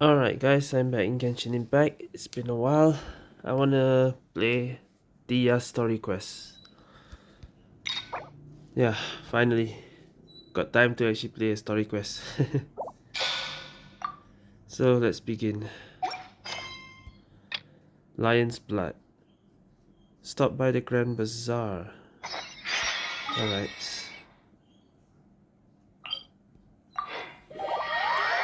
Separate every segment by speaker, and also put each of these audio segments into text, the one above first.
Speaker 1: Alright guys, I'm back in Genshin Impact. It's been a while. I wanna play Dehya uh, Story Quest. Yeah, finally. Got time to actually play a story quest. so let's begin. Lion's Blood. Stop by the Grand Bazaar. Alright.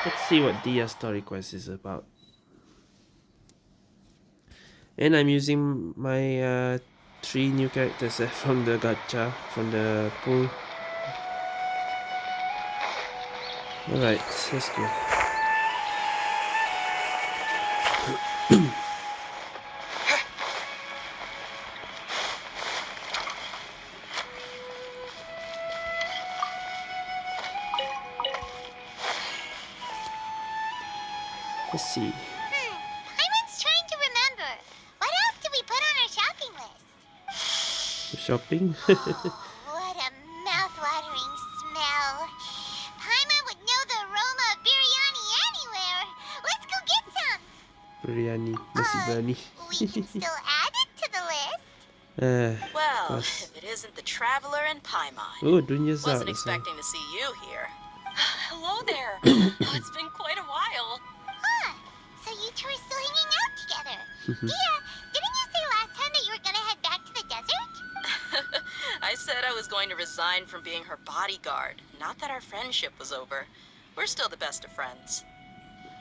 Speaker 1: Let's see what Dehya Story Quest is about. And I'm using my uh, three new characters uh, from the gacha, from the pool. Alright, let's go.
Speaker 2: what a mouth-watering smell. Paimon would know the aroma of biryani anywhere. Let's go get some.
Speaker 1: biryani, nasi
Speaker 2: Uh,
Speaker 1: biryani.
Speaker 2: we can still add it to the list.
Speaker 1: Uh,
Speaker 3: Well, if it isn't the Traveler and Paimon.
Speaker 1: oh, Dunya's out.
Speaker 3: Wasn't expecting to see you here.
Speaker 4: Hello there. oh, it's been quite a while.
Speaker 2: Huh. So you two are still hanging out together. yeah,
Speaker 3: going to resign from being her bodyguard. Not that our friendship was over. We're still the best of friends.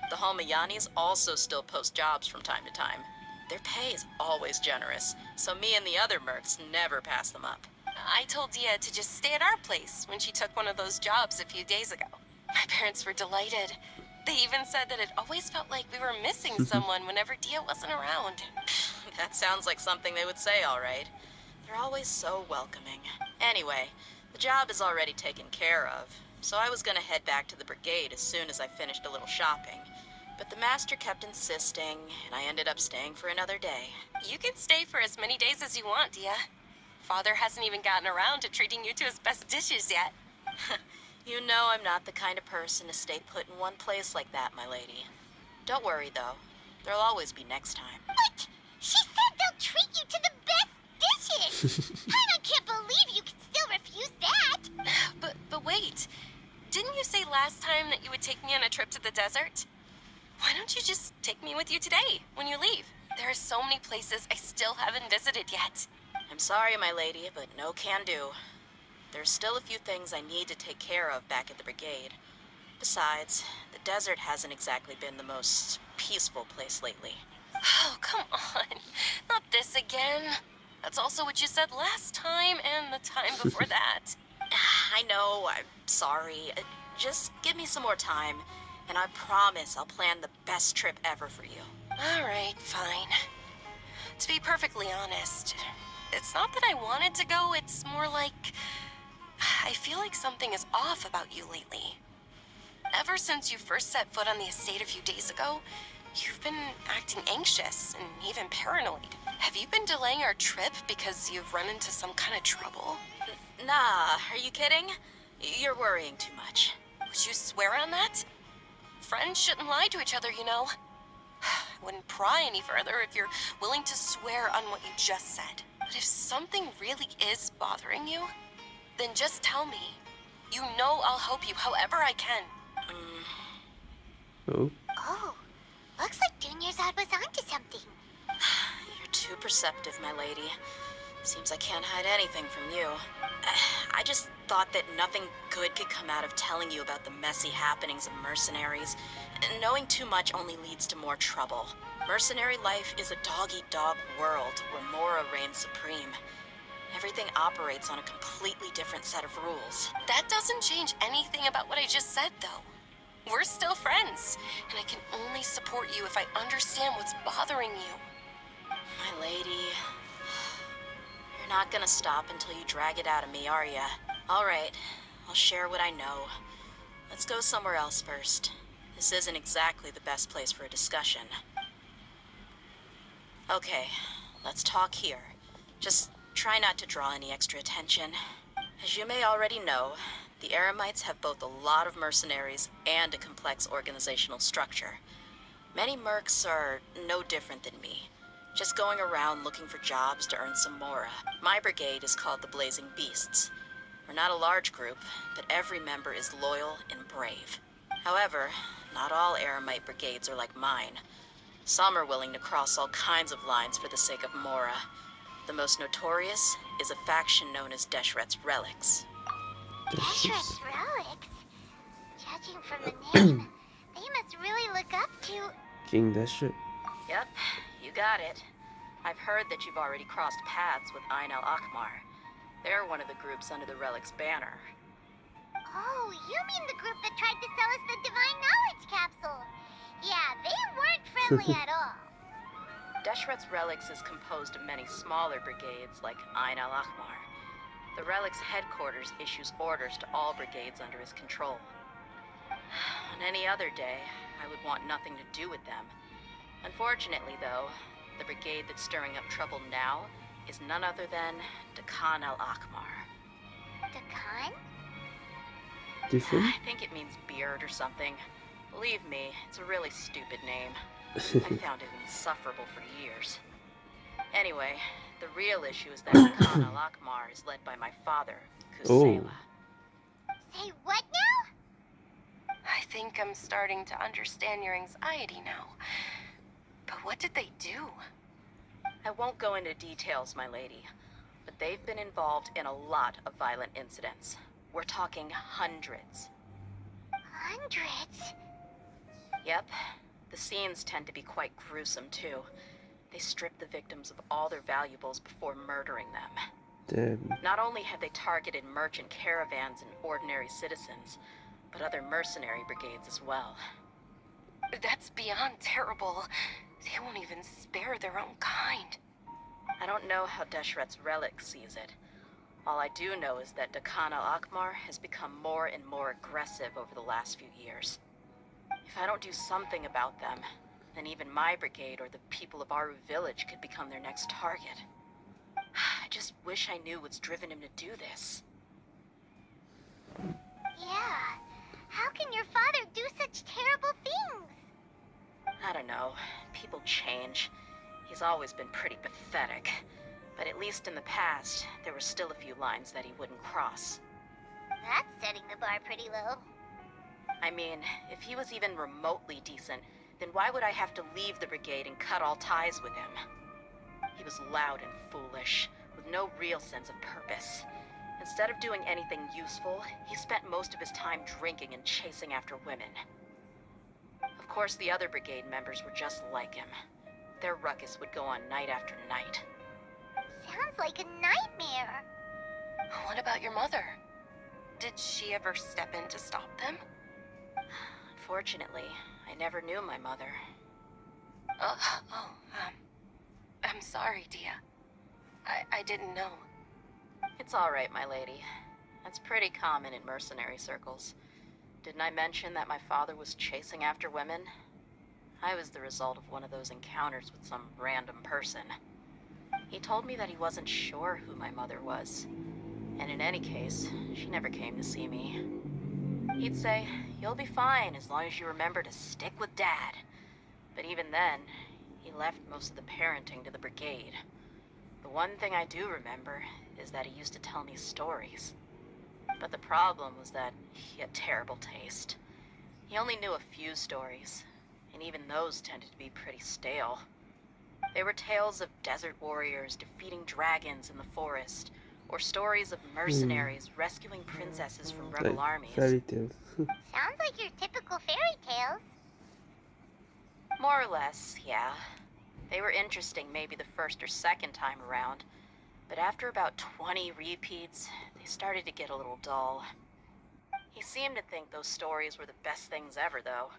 Speaker 3: The Homayanis also still post jobs from time to time. Their pay is always generous, so me and the other mercs never pass them up.
Speaker 4: I told Dehya to just stay at our place when she took one of those jobs a few days ago. My parents were delighted. They even said that it always felt like we were missing someone whenever Dehya wasn't around.
Speaker 3: That sounds like something they would say, all right. They're always so welcoming. Anyway, the job is already taken care of, so I was gonna head back to the brigade as soon as I finished a little shopping. But the master kept insisting, and I ended up staying for another day.
Speaker 4: You can stay for as many days as you want, Dehya. Father hasn't even gotten around to treating you to his best dishes yet.
Speaker 3: You know I'm not the kind of person to stay put in one place like that, my lady. Don't worry, though. There'll always be next time.
Speaker 2: What? She said they'll treat you to the best dishes. Paimon can't believe you can still refuse that.
Speaker 4: But but wait. Didn't you say last time that you would take me on a trip to the desert? Why don't you just take me with you today when you leave? There are so many places I still haven't visited yet.
Speaker 3: I'm sorry, my lady, but no can do. There's still a few things I need to take care of back at the brigade. Besides, the desert hasn't exactly been the most peaceful place lately.
Speaker 4: Oh, come on. Not this again. That's also what you said last time and the time before that.
Speaker 3: I know, I'm sorry. Uh, Just give me some more time, and I promise I'll plan the best trip ever for you.
Speaker 4: All right, fine. To be perfectly honest, it's not that I wanted to go, it's more like I feel like something is off about you lately. Ever since you first set foot on the estate a few days ago, you've been acting anxious and even paranoid. Have you been delaying our trip because you've run into some kind of trouble?
Speaker 3: Nah, are you kidding? You're worrying too much.
Speaker 4: Would you swear on that? Friends shouldn't lie to each other, you know. I wouldn't pry any further if you're willing to swear on what you just said. But if something really is bothering you, then just tell me. You know I'll help you however I can.
Speaker 1: Oh,
Speaker 2: Oh, looks like Dunyarzad was onto something.
Speaker 3: Too perceptive, my lady. Seems I can't hide anything from you. I just thought that nothing good could come out of telling you about the messy happenings of mercenaries. Knowing too much only leads to more trouble. Mercenary life is a dog-eat-dog world where Mora reigns supreme. Everything operates on a completely different set of rules.
Speaker 4: That doesn't change anything about what I just said, though. We're still friends, and I can only support you if I understand what's bothering you.
Speaker 3: My lady, you're not gonna stop until you drag it out of me, are ya? All right, I'll share what I know. Let's go somewhere else first. This isn't exactly the best place for a discussion. Okay, let's talk here. Just try not to draw any extra attention. As you may already know, the Eremites have both a lot of mercenaries and a complex organizational structure. Many mercs are no different than me. Just going around looking for jobs to earn some mora. My brigade is called the Blazing Beasts. We're not a large group, but every member is loyal and brave. However, not all Eremite brigades are like mine. Some are willing to cross all kinds of lines for the sake of Mora. The most notorious is a faction known as Deshret's Relics.
Speaker 2: Deshret's relics? Judging from the name, they must really look up to...
Speaker 1: King Deshret.
Speaker 3: Yep, you got it. I've heard that you've already crossed paths with Ain al Akmar. They're one of the groups under the Relic's banner.
Speaker 2: Oh, you mean the group that tried to sell us the Divine Knowledge Capsule? Yeah, they weren't friendly at all.
Speaker 3: Deshret's Relics is composed of many smaller brigades like Ain al Akmar. The Relic's headquarters issues orders to all brigades under his control. On any other day, I would want nothing to do with them. Unfortunately, though, the brigade that's stirring up trouble now is none other than Dakan al Akmar.
Speaker 2: Dakan?
Speaker 1: Different?
Speaker 3: I think it means beard or something. Believe me, it's a really stupid name. I found it insufferable for years. Anyway, the real issue is that Dakan al Akmar is led by my father, oh. Kusela.
Speaker 2: Say what now?
Speaker 4: I think I'm starting to understand your anxiety now. But what did they do?
Speaker 3: I won't go into details, my lady, but they've been involved in a lot of violent incidents. We're talking hundreds.
Speaker 2: Hundreds?
Speaker 3: Yep. The scenes tend to be quite gruesome, too. They strip the victims of all their valuables before murdering them.
Speaker 1: Damn.
Speaker 3: Not only have they targeted merchant caravans and ordinary citizens, but other mercenary brigades as well.
Speaker 4: That's beyond terrible. They won't even spare their own kind.
Speaker 3: I don't know how Deshret's relic sees it. All I do know is that Dakana Akmar has become more and more aggressive over the last few years. If I don't do something about them, then even my brigade or the people of Aaru village could become their next target. I just wish I knew what's driven him to do this.
Speaker 2: Yeah. How can your father do such terrible things?
Speaker 3: I don't know. People change. He's always been pretty pathetic. But at least in the past, there were still a few lines that he wouldn't cross.
Speaker 2: That's setting the bar pretty low.
Speaker 3: I mean, if he was even remotely decent, then why would I have to leave the brigade and cut all ties with him? He was loud and foolish, with no real sense of purpose. Instead of doing anything useful, he spent most of his time drinking and chasing after women. Of course, the other brigade members were just like him. Their ruckus would go on night after night.
Speaker 2: Sounds like a nightmare.
Speaker 4: What about your mother? Did she ever step in to stop them?
Speaker 3: Unfortunately, I never knew my mother.
Speaker 4: Uh, oh, um, I'm sorry, Dehya. I, I didn't know.
Speaker 3: It's all right, my lady. That's pretty common in mercenary circles. Didn't I mention that my father was chasing after women? I was the result of one of those encounters with some random person. He told me that he wasn't sure who my mother was. And in any case, she never came to see me. He'd say, You'll be fine as long as you remember to stick with Dad. But even then, he left most of the parenting to the brigade. The one thing I do remember is that he used to tell me stories. But the problem was that he had terrible taste. He only knew a few stories, and even those tended to be pretty stale. They were tales of desert warriors defeating dragons in the forest, or stories of mercenaries hmm. rescuing princesses from rebel
Speaker 1: Like
Speaker 3: armies.
Speaker 1: fairy tales.
Speaker 2: Sounds like your typical fairy tales.
Speaker 3: More or less, yeah. They were interesting maybe the first or second time around, but after about 20 repeats, they started to get a little dull. He seemed to think those stories were the best things ever, though.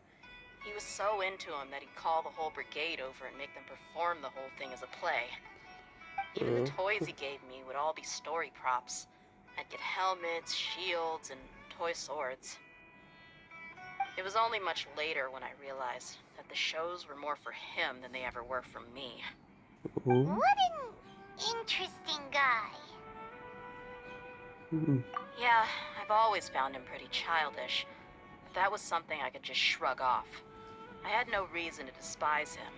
Speaker 3: He was so into them that he'd call the whole brigade over and make them perform the whole thing as a play. Even the
Speaker 1: Mhm.
Speaker 3: toys he gave me would all be story props. I'd get helmets, shields, and toy swords. It was only much later when I realized that the shows were more for him than they ever were for me.
Speaker 2: What an interesting guy.
Speaker 1: Hmm.
Speaker 3: Yeah, I've always found him pretty childish, but that was something I could just shrug off. I had no reason to despise him.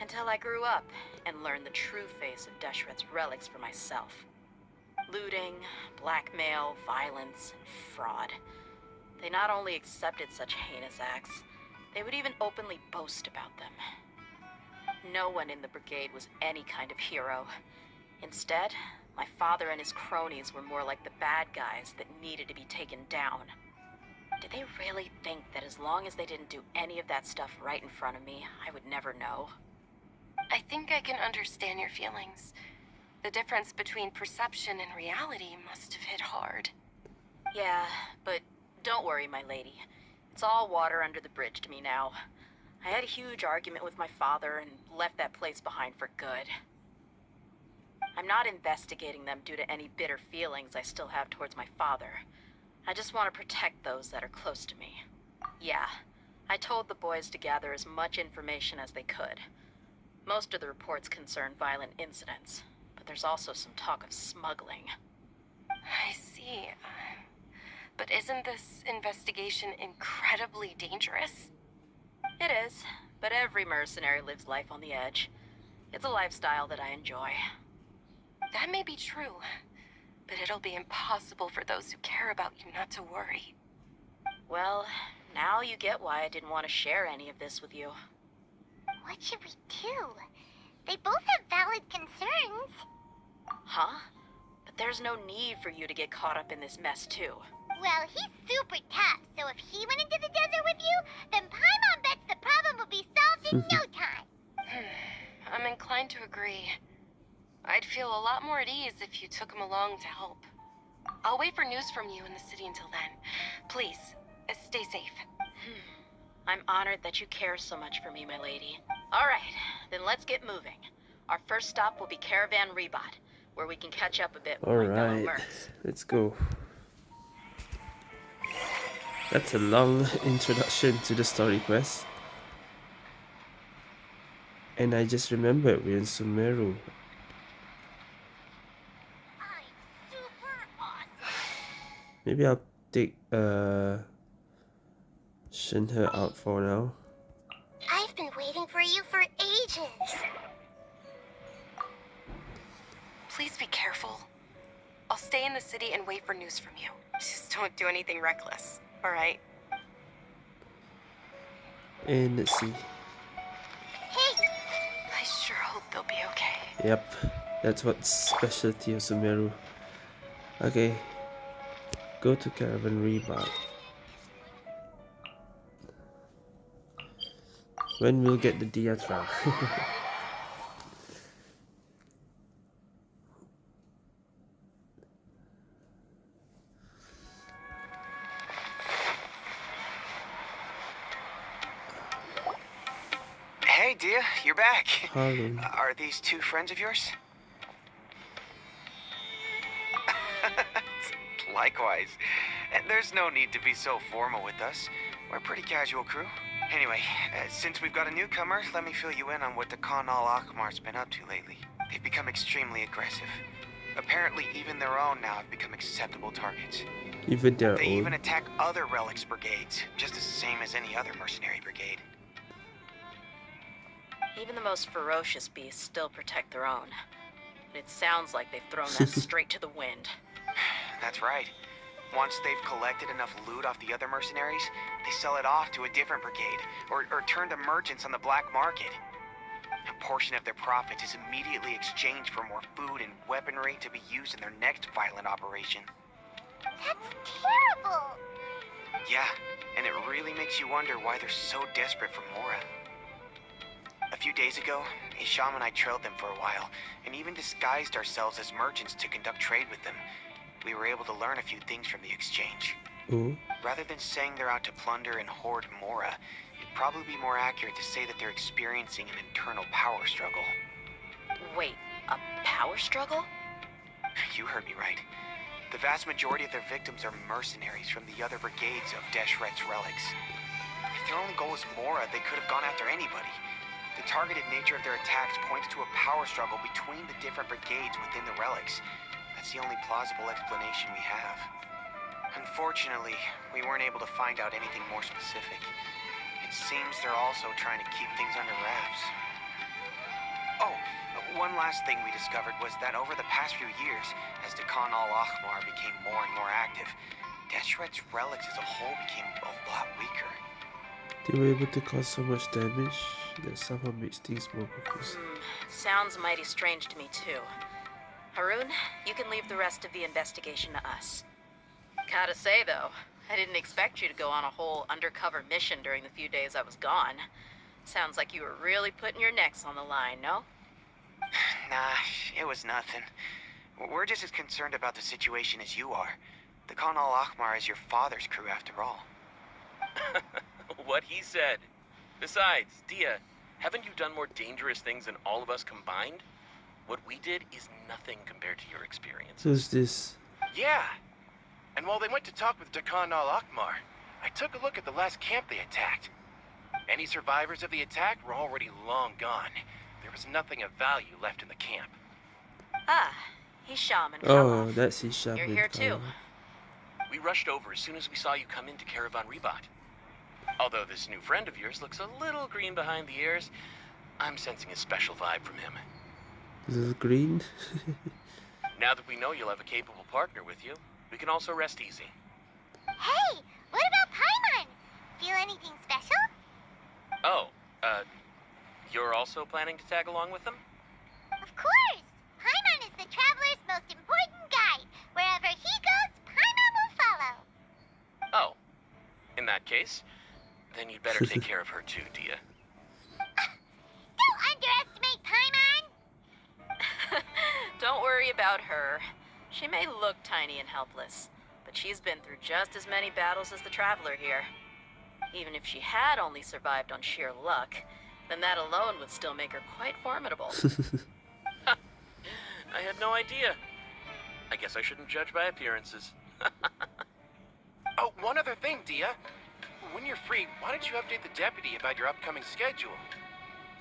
Speaker 3: Until I grew up and learned the true face of Deshret's relics for myself. Looting, blackmail, violence, and fraud. They not only accepted such heinous acts, they would even openly boast about them. No one in the brigade was any kind of hero. Instead, my father and his cronies were more like the bad guys that needed to be taken down. Did they really think that as long as they didn't do any of that stuff right in front of me, I would never know?
Speaker 4: I think I can understand your feelings. The difference between perception and reality must have hit hard.
Speaker 3: Yeah, but don't worry, my lady. It's all water under the bridge to me now. I had a huge argument with my father and left that place behind for good. I'm not investigating them due to any bitter feelings I still have towards my father. I just want to protect those that are close to me. Yeah, I told the boys to gather as much information as they could. Most of the reports concern violent incidents, but there's also some talk of smuggling.
Speaker 4: I see. But isn't this investigation incredibly dangerous?
Speaker 3: It is, but every mercenary lives life on the edge. It's a lifestyle that I enjoy.
Speaker 4: That may be true, but it'll be impossible for those who care about you not to worry.
Speaker 3: Well, now you get why I didn't want to share any of this with you.
Speaker 2: What should we do? They both have valid concerns.
Speaker 3: Huh? But there's no need for you to get caught up in this mess, too.
Speaker 2: Well, he's super tough, so if he went into the desert with you, then Paimon bets the problem will be solved in no time.
Speaker 4: I'm inclined to agree. I'd feel a lot more at ease if you took him along to help. I'll wait for news from you in the city until then. Please, uh, stay safe.
Speaker 3: I'm honored that you care so much for me, my lady. All right, then let's get moving. Our first stop will be Caravan Ribat, where we can catch up a bit with my
Speaker 1: Alright, let's go. That's a long introduction to the story quest. And I just remembered we're in Sumeru.
Speaker 2: I'm super awesome.
Speaker 1: Maybe I'll take uh Shenhe out for now.
Speaker 2: I've been waiting for you for ages.
Speaker 4: Please be careful. I'll stay in the city and wait for news from you. Just don't do anything reckless, alright?
Speaker 1: And let's see.
Speaker 2: Hey,
Speaker 4: I sure hope they'll be okay.
Speaker 1: Yep, that's what's specialty of Sumeru. Okay, go to Caravan Ribat. When we'll get the Diatra.
Speaker 5: Hey, Dehya, you're back.
Speaker 1: Harlan.
Speaker 5: Are these two friends of yours? Likewise. And there's no need to be so formal with us. We're a pretty casual crew. Anyway, uh, since we've got a newcomer, let me fill you in on what the Khan al Akmar's been up to lately. They've become extremely aggressive. Apparently, even their own now have become acceptable targets.
Speaker 1: Even their
Speaker 5: They
Speaker 1: own.
Speaker 5: even attack other relics brigades, just the same as any other mercenary brigade.
Speaker 3: Even the most ferocious beasts still protect their own. But it sounds like they've thrown that straight to the wind.
Speaker 5: That's right. Once they've collected enough loot off the other mercenaries, they sell it off to a different brigade, or, or turn to merchants on the black market. A portion of their profits is immediately exchanged for more food and weaponry to be used in their next violent operation.
Speaker 2: that's terrible.
Speaker 5: Yeah, and it really makes you wonder why they're so desperate for Mora. A few days ago, Hisham and I trailed them for a while, and even disguised ourselves as merchants to conduct trade with them. We were able to learn a few things from the exchange.
Speaker 1: Ooh.
Speaker 5: Rather than saying they're out to plunder and hoard Mora, it'd probably be more accurate to say that they're experiencing an internal power struggle.
Speaker 3: Wait, a power struggle?
Speaker 5: You heard me right. The vast majority of their victims are mercenaries from the other brigades of Deshret's relics. If their only goal is Mora, they could have gone after anybody. The targeted nature of their attacks points to a power struggle between the different brigades within the relics. That's the only plausible explanation we have. Unfortunately, we weren't able to find out anything more specific. It it seems they're also trying to keep things under wraps. Oh, one last thing we discovered was that over the past few years, as Dakan al Ahmar became more and more active, Deshret's relics as a whole became a lot weaker.
Speaker 1: They were able to cause so much damage that somehow makes things more confusing.
Speaker 3: Hmm, sounds mighty strange to me, too. Haroon, you can leave the rest of the investigation to us. Gotta say, though, I didn't expect you to go on a whole undercover mission during the few days I was gone. Sounds like you were really putting your necks on the line, no?
Speaker 5: Nah, it was nothing. We're just as concerned about the situation as you are. The Khan al Ahmar is your father's crew after all.
Speaker 6: what he said. Besides, Dehya, haven't you done more dangerous things than all of us combined? What we did is nothing compared to your experience.
Speaker 1: Who's this?
Speaker 7: Yeah. And while they went to talk with Dakan al Akmar, I took a look at the last camp they attacked. Any survivors of the attack were already long gone. There was nothing of value left in the camp.
Speaker 3: Ah, he's shaman.
Speaker 1: Oh, that's his shaman.
Speaker 3: You're here too.
Speaker 6: We rushed over as soon as we saw you come into Caravan Ribat. Although this new friend of yours looks a little green behind the ears, I'm sensing a special vibe from him.
Speaker 1: Little green.
Speaker 6: Now that we know you'll have a capable partner with you, we can also rest easy.
Speaker 2: Hey, what about Paimon? Feel anything special?
Speaker 6: Oh, uh, you're also planning to tag along with them?
Speaker 2: Of course! Paimon is the traveler's most important guide. Wherever he goes, Paimon will follow.
Speaker 6: Oh, in that case, then you'd better take care of her too, Dehya.
Speaker 2: Don't
Speaker 3: worry about her. She may look tiny and helpless, but she's been through just as many battles as the Traveler here. Even if she had only survived on sheer luck, then that alone would still make her quite formidable.
Speaker 6: I had no idea. I guess I shouldn't judge by appearances.
Speaker 7: Oh, one other thing, Dehya. When you're free, why don't you update the deputy about your upcoming schedule?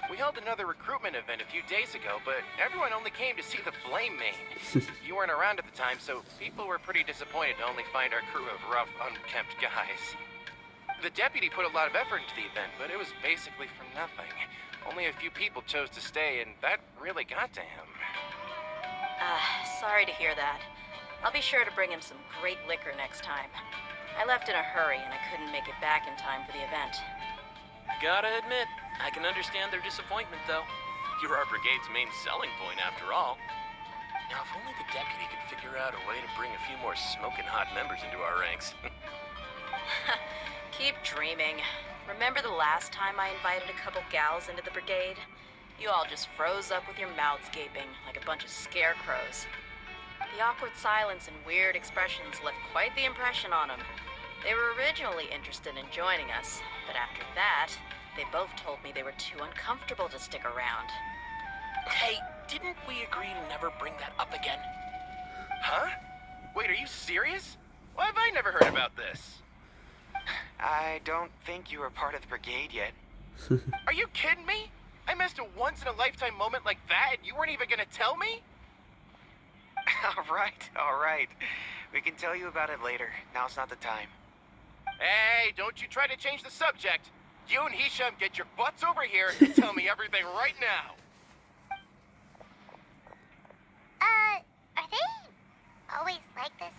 Speaker 7: We held another recruitment event a few days ago, but everyone only came to see the Flame-Mane. you weren't around at the time, so people were pretty disappointed to only find our crew of rough, unkempt guys. The deputy put a lot of effort into the event, but it was basically for nothing. Only a few people chose to stay, and that really got to him.
Speaker 3: Ah, sorry to hear that. I'll be sure to bring him some great liquor next time. I left in a hurry and I couldn't make it back in time for the event.
Speaker 6: Gotta admit, I can understand their disappointment, though. You're our brigade's main selling point, after all. Now, if only the deputy could figure out a way to bring a few more smoking hot members into our ranks.
Speaker 3: Keep dreaming. Remember the last time I invited a couple gals into the brigade? You all just froze up with your mouths gaping like a bunch of scarecrows. The awkward silence and weird expressions left quite the impression on them. They were originally interested in joining us, but after that, they both told me they were too uncomfortable to stick around.
Speaker 6: hey, didn't we agree to never bring that up again?
Speaker 7: Huh? Wait, are you serious? Why have I never heard about this?
Speaker 5: I don't think you were part of the brigade yet.
Speaker 7: Are you kidding me? I missed a once-in-a-lifetime moment like that, and you weren't even gonna tell me?
Speaker 5: all right, all right. We can tell you about it later. Now's not the time.
Speaker 7: Hey, don't you try to change the subject. You and Hisham get your butts over here and tell me everything right now.
Speaker 2: Uh, are they always like this?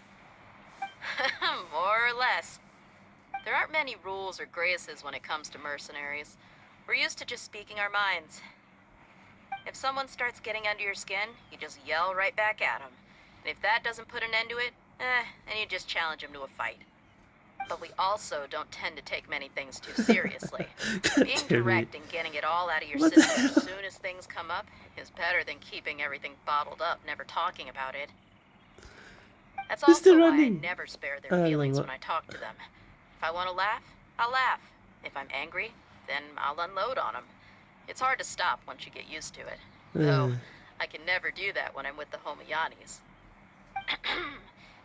Speaker 3: More or less. There aren't many rules or graces when it comes to mercenaries. We're used to just speaking our minds. If someone starts getting under your skin, you just yell right back at them. And if that doesn't put an end to it, eh, then you just challenge them to a fight. But we also don't tend to take many things too seriously. Being direct and getting it all out of your
Speaker 1: What
Speaker 3: system as soon as things come up is better than keeping everything bottled up, never talking about it. That's also why I never spare their
Speaker 1: don't
Speaker 3: feelings when I talk to them. If I want to laugh, I'll laugh. If I'm angry, then I'll unload on them. It's hard to stop once you get used to it. Though,
Speaker 1: Uh,
Speaker 3: I can never do that when I'm with the Homayanis.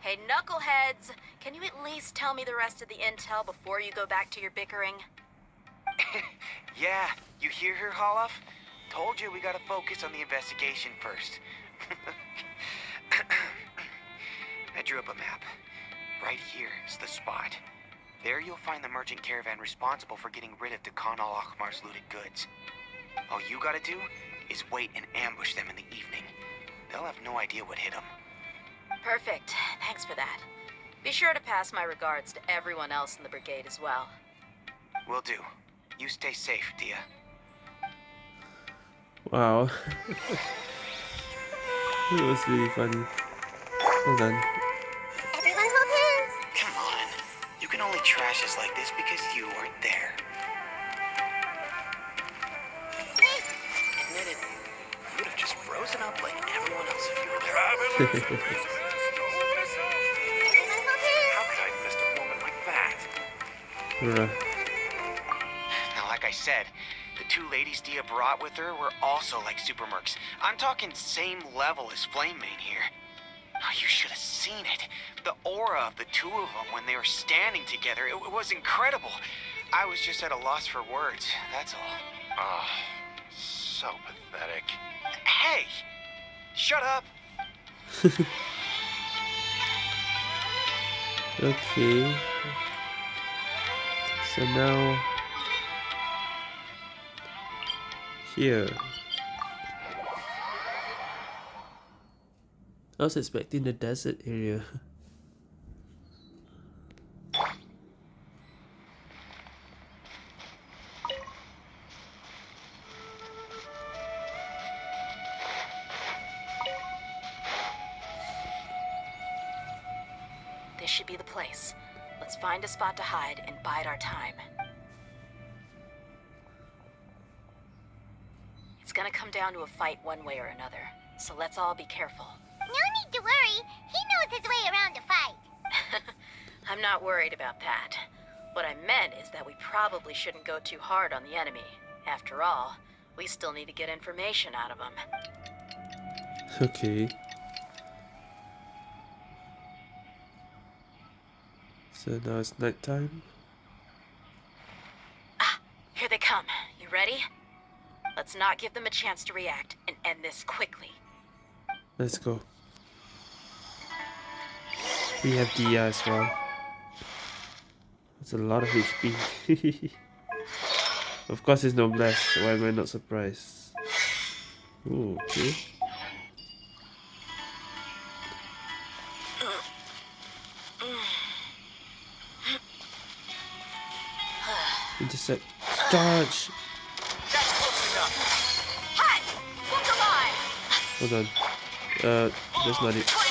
Speaker 3: hey, knuckleheads! Can you at least tell me the rest of the intel before you go back to your bickering?
Speaker 5: Yeah, you hear her, Holof? Told you we gotta focus on the investigation first. I drew up a map. Right here is the spot. There you'll find the merchant caravan responsible for getting rid of Dakan al Akhmar's looted goods. All you gotta do is wait and ambush them in the evening. They'll have no idea what hit them.
Speaker 3: Perfect. Thanks for that. Be sure to pass my regards to everyone else in the brigade as well.
Speaker 5: Will do. You stay safe, Dehya.
Speaker 1: Wow. it was really funny. Well done.
Speaker 2: Everyone hold hands.
Speaker 5: Come on. You can only trash us like this because you weren't there.
Speaker 6: Admit it, you would have just frozen up like everyone else if you were there.
Speaker 1: Bruh.
Speaker 5: Now, like I said, the two ladies Dehya brought with her were also like super mercs. I'm talking same level as Flame-Mane here. Oh, you should have seen it. The aura of the two of them when they were standing together, it, it was incredible. I was just at a loss for words, that's all.
Speaker 7: Oh, so pathetic.
Speaker 5: Hey! Shut up!
Speaker 1: Okay. So now here. I was expecting the desert area.
Speaker 3: down to a fight one way or another, so let's all be careful.
Speaker 2: No need to worry. He knows his way around a fight.
Speaker 3: I'm not worried about that. What I meant is that we probably shouldn't go too hard on the enemy. After all, we still need to get information out of them.
Speaker 1: Okay. So now it's nighttime.
Speaker 3: Ah, here they come. You ready? Not give them a chance to react and end this quickly.
Speaker 1: Let's go. We have Dehya as well. That's a lot of HP. of course it's Noblesse, why am I not surprised? Ooh, okay. Intercept. Charge! Hold on. Uh, that's not it.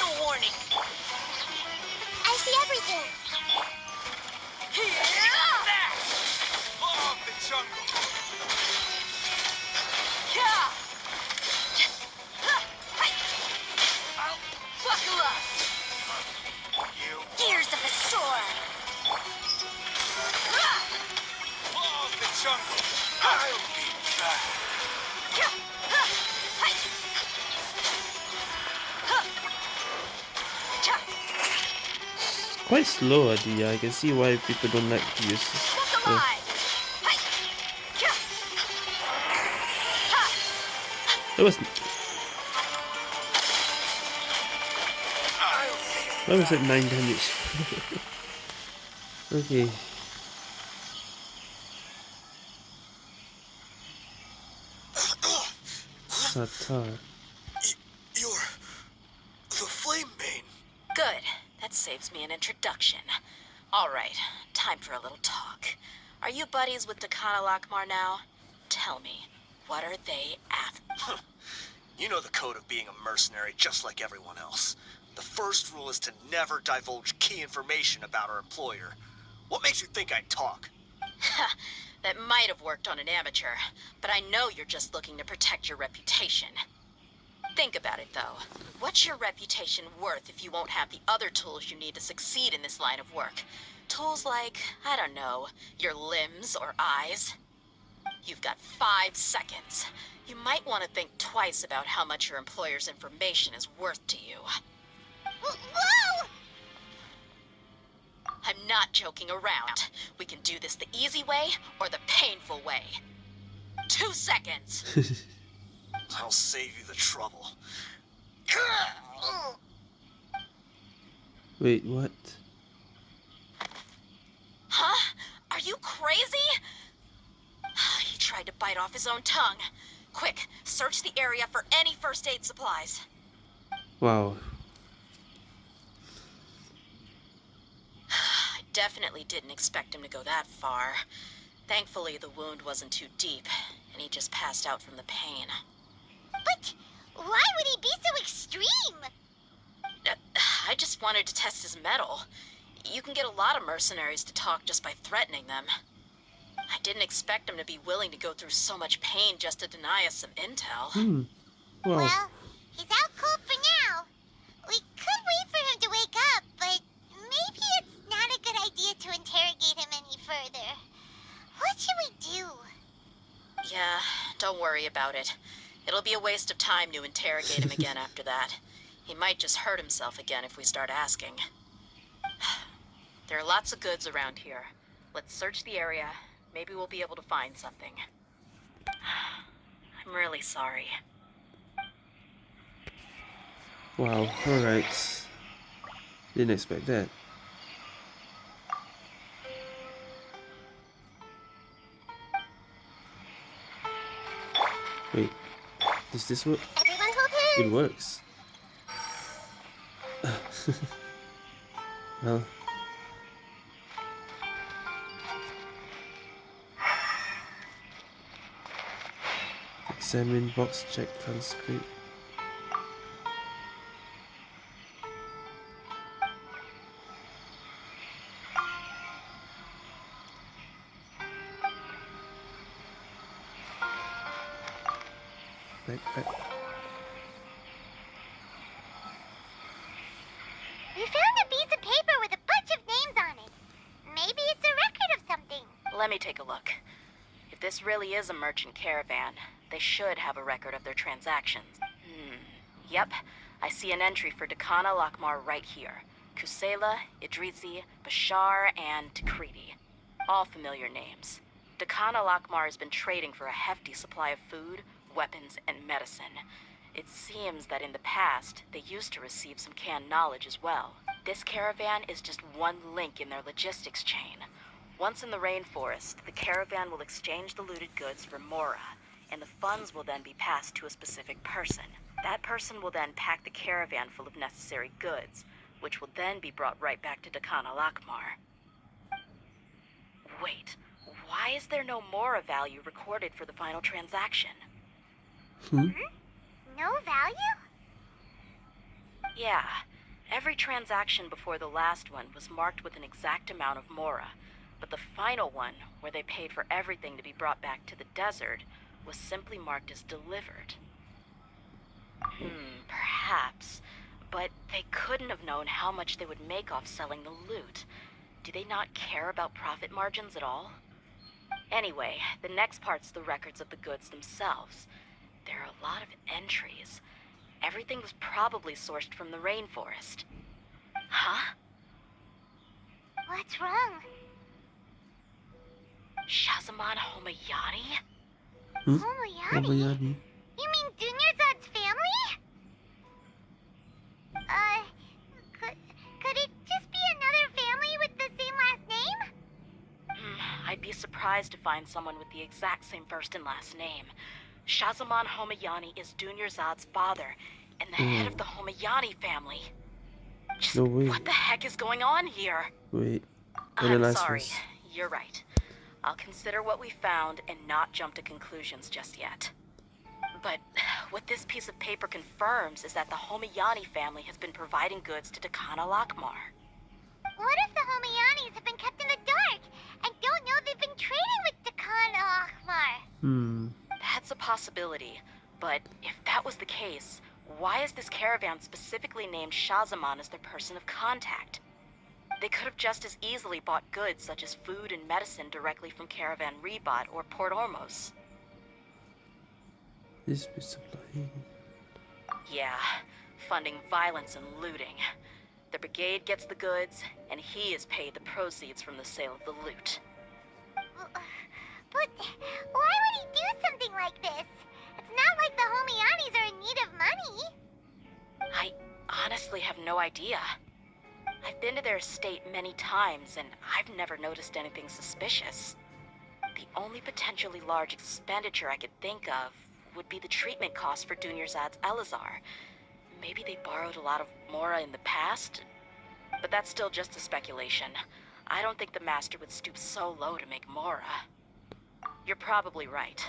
Speaker 1: Slow, uh, Dehya. I can see why people don't like to use
Speaker 3: alive!
Speaker 1: That was. Why was it 9 damage? okay. Satar.
Speaker 7: You're the flame main.
Speaker 3: Good. That saves me an introduction. All right, time for a little talk. Are you buddies with Dakana Lakmar now? Tell me, what are they after?
Speaker 8: You know the code of being a mercenary just like everyone else. The first rule is to never divulge key information about our employer. What makes you think I'd talk?
Speaker 3: that might have worked on an amateur, but I know you're just looking to protect your reputation. Think about it, though. What's your reputation worth if you won't have the other tools you need to succeed in this line of work? Tools like, I don't know, your limbs or eyes? You've got five seconds. You might want to think twice about how much your employer's information is worth to you.
Speaker 2: Whoa!
Speaker 3: I'm not joking around. We can do this the easy way or the painful way. Two seconds.
Speaker 8: I'll save you the trouble.
Speaker 1: Wait, what?
Speaker 3: Huh? Are you crazy? he tried to bite off his own tongue. Quick, search the area for any first aid supplies.
Speaker 1: Wow.
Speaker 3: I definitely didn't expect him to go that far. Thankfully, the wound wasn't too deep, and he just passed out from the pain.
Speaker 2: But why would he be so extreme?
Speaker 3: Uh, I just wanted to test his mettle. You can get a lot of mercenaries to talk just by threatening them. I didn't expect him to be willing to go through so much pain just to deny us some intel.
Speaker 1: Hmm. Wow.
Speaker 2: Well, he's out cold for now. We could wait for him to wake up, but maybe it's not a good idea to interrogate him any further. What should we do?
Speaker 3: Yeah, don't worry about it. It'll be a waste of time to interrogate him again after that. He might just hurt himself again if we start asking. There are lots of goods around here. Let's search the area. Maybe we'll be able to find something. I'm really sorry.
Speaker 1: Wow. Alright. Didn't expect that. Wait. Does this work?
Speaker 2: Everyone hold
Speaker 1: It works. well. Examine box check transcript. Backpack.
Speaker 2: We found a piece of paper with a bunch of names on it. Maybe it's a record of something.
Speaker 3: Let me take a look. If this really is a merchant caravan, they should have a record of their transactions. Hmm. Yep, I see an entry for Dakana Lakmar right here. Kusela, Idrizi, Bashar, and Takriti. All familiar names. Dakana Lakmar has been trading for a hefty supply of food, weapons, and medicine. It seems that in the past, they used to receive some canned knowledge as well. This caravan is just one link in their logistics chain. Once in the rainforest, the caravan will exchange the looted goods for Mora, and the funds will then be passed to a specific person. That person will then pack the caravan full of necessary goods, which will then be brought right back to Dakana Lakmar. Wait, why is there no Mora value recorded for the final transaction?
Speaker 1: Hmm?
Speaker 2: No value?
Speaker 3: Yeah, every transaction before the last one was marked with an exact amount of Mora, but the final one, where they paid for everything to be brought back to the desert, was simply marked as delivered. Hmm, perhaps. But they couldn't have known how much they would make off selling the loot. Do they not care about profit margins at all? Anyway, the next part's the records of the goods themselves. There are a lot of entries. Everything was probably sourced from the rainforest. Huh?
Speaker 2: What's wrong?
Speaker 3: Shazaman Homayani?
Speaker 1: Hmm?
Speaker 2: Homoyani?
Speaker 1: Obayani.
Speaker 2: You mean Dunyarzad's family? Uh, could, could it just be another family with the same last name?
Speaker 3: Hmm, I'd be surprised to find someone with the exact same first and last name. Shazaman Homayani is Dunyarzad's father, and the head of the Homayani family. Just
Speaker 1: No way.
Speaker 3: what the heck is going on here?
Speaker 1: Wait. And the
Speaker 3: I'm
Speaker 1: last
Speaker 3: sorry.
Speaker 1: was-
Speaker 3: You're right. I'll consider what we found and not jump to conclusions just yet. But what this piece of paper confirms is that the Homayani family has been providing goods to Dakana Lakmar.
Speaker 2: What if the Homayanis have been kept in the dark and don't know they've been trading with Dakana Ahmar?
Speaker 1: Hmm.
Speaker 3: That's a possibility. But if that was the case, why is this caravan specifically named Shazaman as their person of contact? They could have just as easily bought goods such as food and medicine directly from Caravan Ribat or Port Ormos.
Speaker 1: This be supplying.
Speaker 3: Yeah, funding violence and looting. The brigade gets the goods, and he is paid the proceeds from the sale of the loot.
Speaker 2: Uh, but why would he do something like this? It's not like the Homayanis are in need of money.
Speaker 3: I honestly have no idea. I've been to their estate many times, and I've never noticed anything suspicious. The only potentially large expenditure I could think of would be the treatment costs for Dunyarzad's Eleazar. Maybe they borrowed a lot of Mora in the past? But that's still just a speculation. I don't think the Master would stoop so low to make Mora. You're probably right.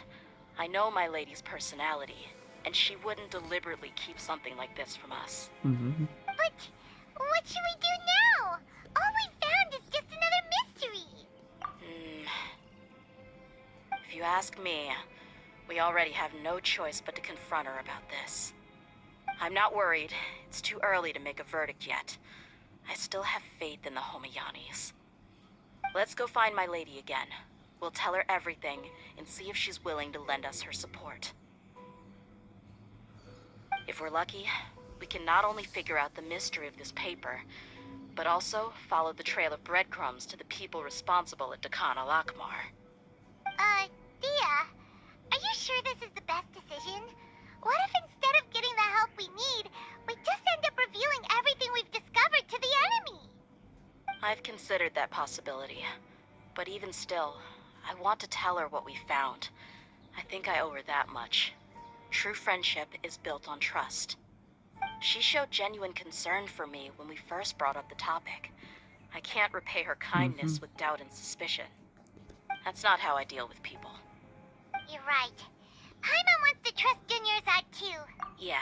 Speaker 3: I know my lady's personality, and she wouldn't deliberately keep something like this from us.
Speaker 1: Mm-hmm.
Speaker 2: But what should we do now? All we found is just another mystery.
Speaker 3: Hmm. If you ask me, we already have no choice but to confront her about this. I'm not worried. It's too early to make a verdict yet. I still have faith in the Homayanis. Let's go find my lady again. We'll tell her everything and see if she's willing to lend us her support. If we're lucky, we can not only figure out the mystery of this paper, but also follow the trail of breadcrumbs to the people responsible at Dakan al Akmar.
Speaker 2: Uh, Dehya, are you sure this is the best decision? What if instead of getting the help we need, we just end up revealing everything we've discovered to the enemy?
Speaker 3: I've considered that possibility. But even still, I want to tell her what we found. I think I owe her that much. True friendship is built on trust. She showed genuine concern for me when we first brought up the topic. I can't repay her kindness mm-hmm. with doubt and suspicion. That's not how I deal with people.
Speaker 2: You're right. Paimon wants to trust Dunyarzad too.
Speaker 3: Yeah.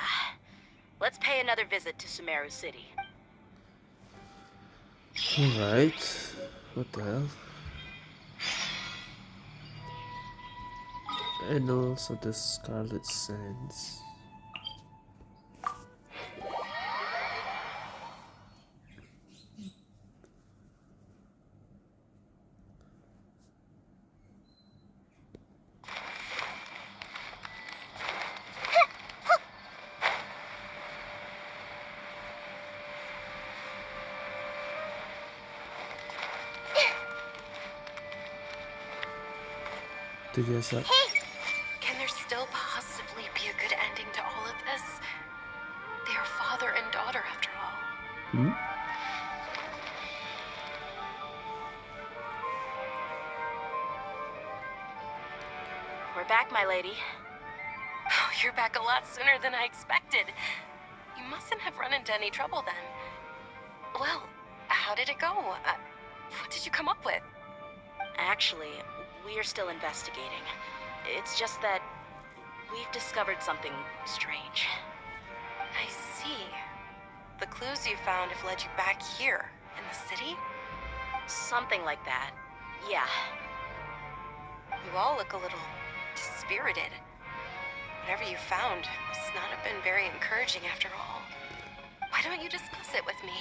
Speaker 3: Let's pay another visit to Sumeru City.
Speaker 1: Alright. What the hell? And also the Scarlet Sands. Did you guys have?
Speaker 4: Can there still possibly be a good ending to all of this? They are father and daughter, after all.
Speaker 1: Hmm?
Speaker 3: We're back, my lady.
Speaker 4: Oh, you're back a lot sooner than I expected. You mustn't have run into any trouble then. Well, how did it go? Uh, what did you come up with?
Speaker 3: Actually, we are still investigating. It's just that we've discovered something strange.
Speaker 4: I see. The clues you found have led you back here, in the city?
Speaker 3: Something like that. Yeah.
Speaker 4: You all look a little dispirited. Whatever you found must not have been very encouraging after all. Why don't you discuss it with me?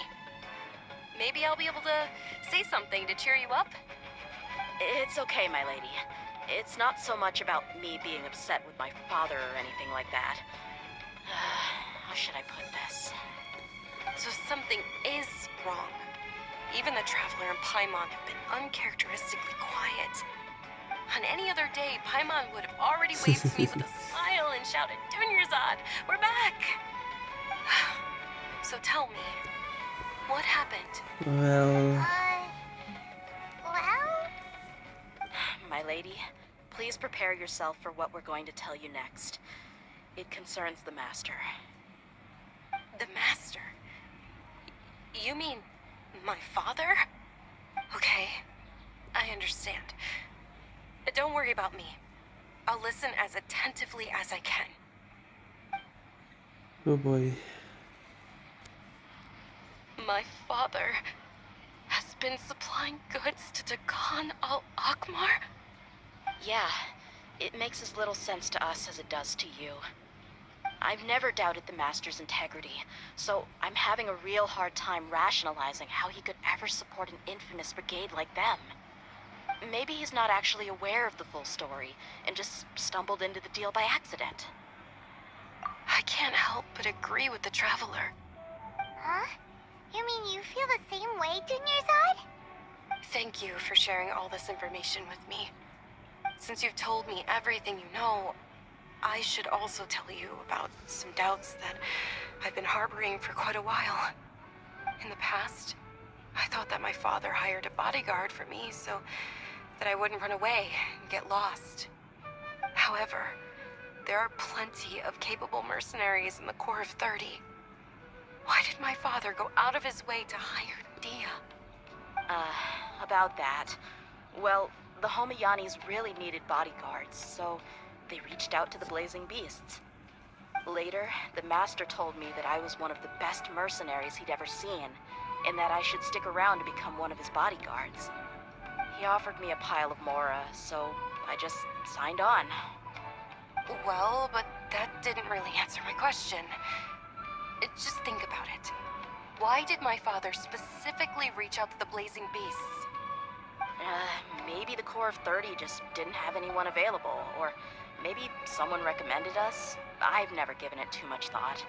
Speaker 4: Maybe I'll be able to say something to cheer you up?
Speaker 3: It's okay, my lady. It's not so much about me being upset with my father or anything like that. How should I put this?
Speaker 4: So something is wrong. Even the Traveler and Paimon have been uncharacteristically quiet. On any other day, Paimon would have already waved to me with a smile and shouted, Dunyarzad, we're back! so tell me, what happened?
Speaker 1: Well,
Speaker 2: Uh,
Speaker 3: My lady, please prepare yourself for what we're going to tell you next. It concerns the Master.
Speaker 4: The Master? You mean my father? Okay, I understand. But don't worry about me. I'll listen as attentively as I can.
Speaker 1: oh boy.
Speaker 4: My father has been supplying goods to Dakan al Akmar?
Speaker 3: Yeah, it makes as little sense to us as it does to you. I've never doubted the Master's integrity, so I'm having a real hard time rationalizing how he could ever support an infamous brigade like them. Maybe he's not actually aware of the full story and just stumbled into the deal by accident.
Speaker 4: I can't help but agree with the Traveler.
Speaker 2: huh? You mean you feel the same way, Dunyarzad?
Speaker 4: Thank you for sharing all this information with me. Since you've told me everything you know, I should also tell you about some doubts that I've been harboring for quite a while. In the past, I thought that my father hired a bodyguard for me so that I wouldn't run away and get lost. However, there are plenty of capable mercenaries in the Corps of 30. Why did my father go out of his way to hire Dehya?
Speaker 3: Uh, about that. Well, the Homayanis really needed bodyguards, so they reached out to the Blazing Beasts. Later, the Master told me that I was one of the best mercenaries he'd ever seen, and that I should stick around to become one of his bodyguards. He offered me a pile of Mora, so I just signed on.
Speaker 4: Well, but that didn't really answer my question. Uh, Just think about it. Why did my father specifically reach out to the Blazing Beasts?
Speaker 3: Uh, maybe the Corps of 30 just didn't have anyone available, or maybe someone recommended us. I've never given it too much thought.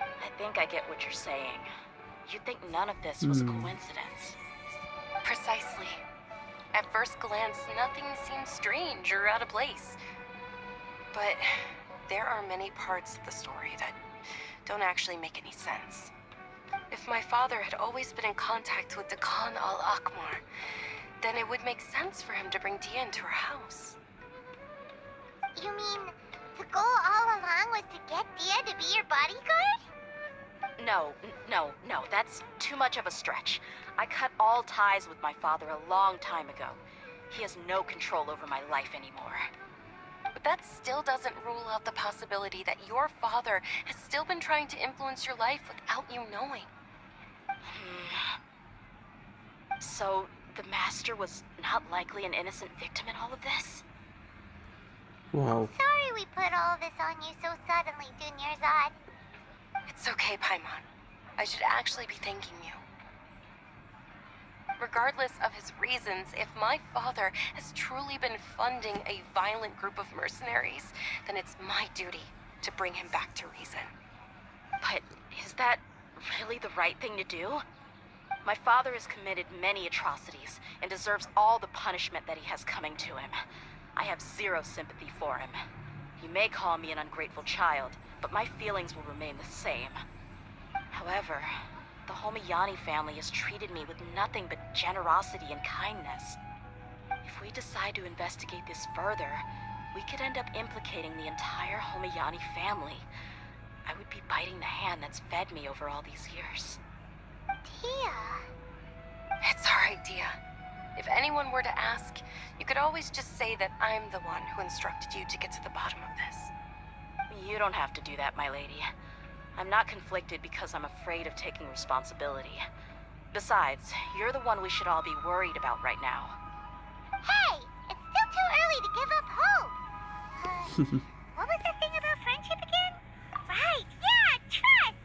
Speaker 3: I think I get what you're saying. You'd think none of this was a
Speaker 1: Hmm.
Speaker 3: coincidence.
Speaker 4: Precisely. At first glance, nothing seems strange or out of place. But there are many parts of the story that don't actually make any sense. If my father had always been in contact with Dakan al Akmar, then it would make sense for him to bring Dehya into her house.
Speaker 2: You mean the goal all along was to get Dehya to be your bodyguard?
Speaker 3: No, no, no, that's too much of a stretch. I cut all ties with my father a long time ago. He has no control over my life anymore.
Speaker 4: But that still doesn't rule out the possibility that your father has still been trying to influence your life without you knowing.
Speaker 3: Hmm. So, the Master was not likely an innocent victim in all of this?
Speaker 1: Wow.
Speaker 2: Sorry we put all this on you so suddenly, Dunyarzad.
Speaker 4: It's okay, Paimon. I should actually be thanking you. Regardless of his reasons, if my father has truly been funding a violent group of mercenaries, then it's my duty to bring him back to reason.
Speaker 3: But is that really the right thing to do? My father has committed many atrocities and deserves all the punishment that he has coming to him. I have zero sympathy for him. You may call me an ungrateful child, but my feelings will remain the same. However, the Homayani family has treated me with nothing but generosity and kindness. If we decide to investigate this further, we could end up implicating the entire Homayani family. I would be biting the hand that's fed me over all these years.
Speaker 2: Dehya.
Speaker 4: It's alright, Dehya. If anyone were to ask, you could always just say that I'm the one who instructed you to get to the bottom of this.
Speaker 3: You don't have to do that, my lady. I'm not conflicted because I'm afraid of taking responsibility. Besides, you're the one we should all be worried about right now.
Speaker 2: Hey, it's still too early to give up hope. Uh, what was the thing about friendship again? Right, yeah, trust.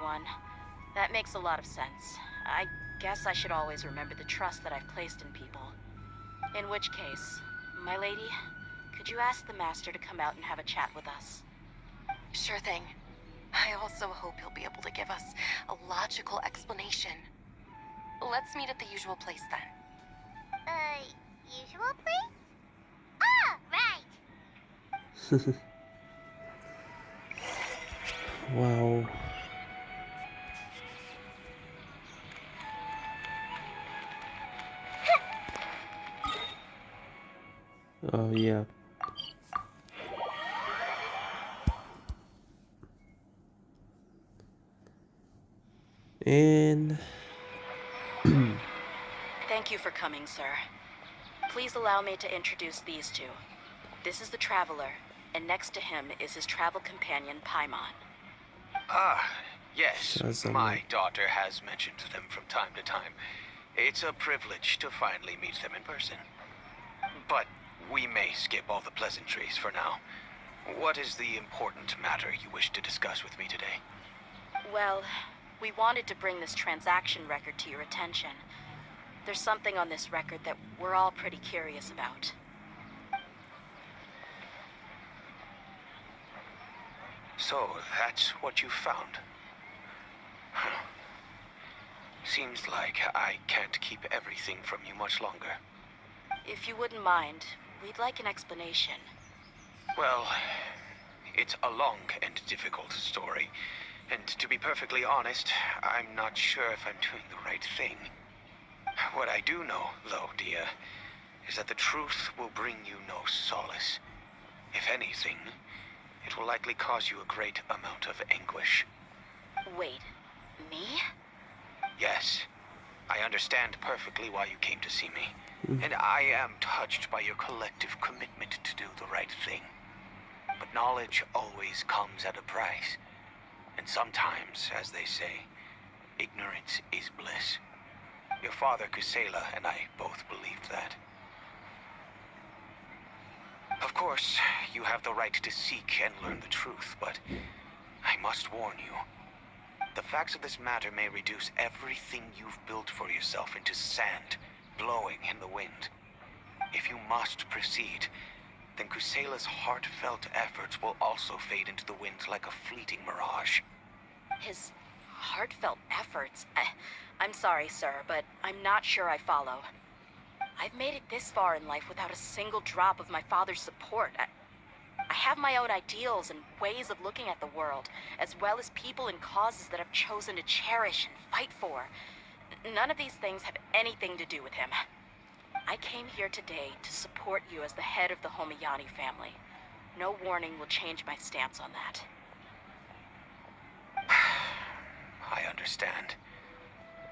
Speaker 3: Everyone. That makes a lot of sense. I guess I should always remember the trust that I've placed in people. In which case, my lady, could you ask the Master to come out and have a chat with us?
Speaker 4: Sure thing. I also hope he'll be able to give us a logical explanation. Let's meet at the usual place then.
Speaker 2: Uh, usual place? Ah, right.
Speaker 1: wow. Oh yeah. And
Speaker 3: Thank you for coming, sir. Please allow me to introduce these two. This is the Traveler, and next to him is his travel companion, Paimon.
Speaker 5: Ah, yes.
Speaker 1: Shazam.
Speaker 5: My daughter has mentioned them from time to time. It's a privilege to finally meet them in person. But we may skip all the pleasantries for now. What is the important matter you wish to discuss with me today?
Speaker 3: Well, we wanted to bring this transaction record to your attention. There's something on this record that we're all pretty curious about.
Speaker 5: So, that's what you found. Huh. Seems like I can't keep everything from you much longer.
Speaker 3: If you wouldn't mind, we'd like an explanation.
Speaker 5: Well, it's a long and difficult story. And to be perfectly honest, I'm not sure if I'm doing the right thing. What I do know, though, dear, is that the truth will bring you no solace. If anything, it will likely cause you a great amount of anguish.
Speaker 3: Wait, me?
Speaker 5: Yes, I understand perfectly why you came to see me. And I am touched by your collective commitment to do the right thing. But knowledge always comes at a price. And sometimes, as they say, ignorance is bliss. Your father, Kusela, and I both believed that. Of course, you have the right to seek and learn the truth, but I must warn you. The facts of this matter may reduce everything you've built for yourself into sand, blowing in the wind. If you must proceed, then Kusela's heartfelt efforts will also fade into the wind like a fleeting mirage.
Speaker 3: His heartfelt efforts? I, I'm sorry, sir, but I'm not sure I follow. I've made it this far in life without a single drop of my father's support. I, I have my own ideals and ways of looking at the world, as well as people and causes that I've chosen to cherish and fight for. N- None of these things have anything to do with him. I came here today to support you as the head of the Homayani family. No warning will change my stance on that.
Speaker 5: I understand.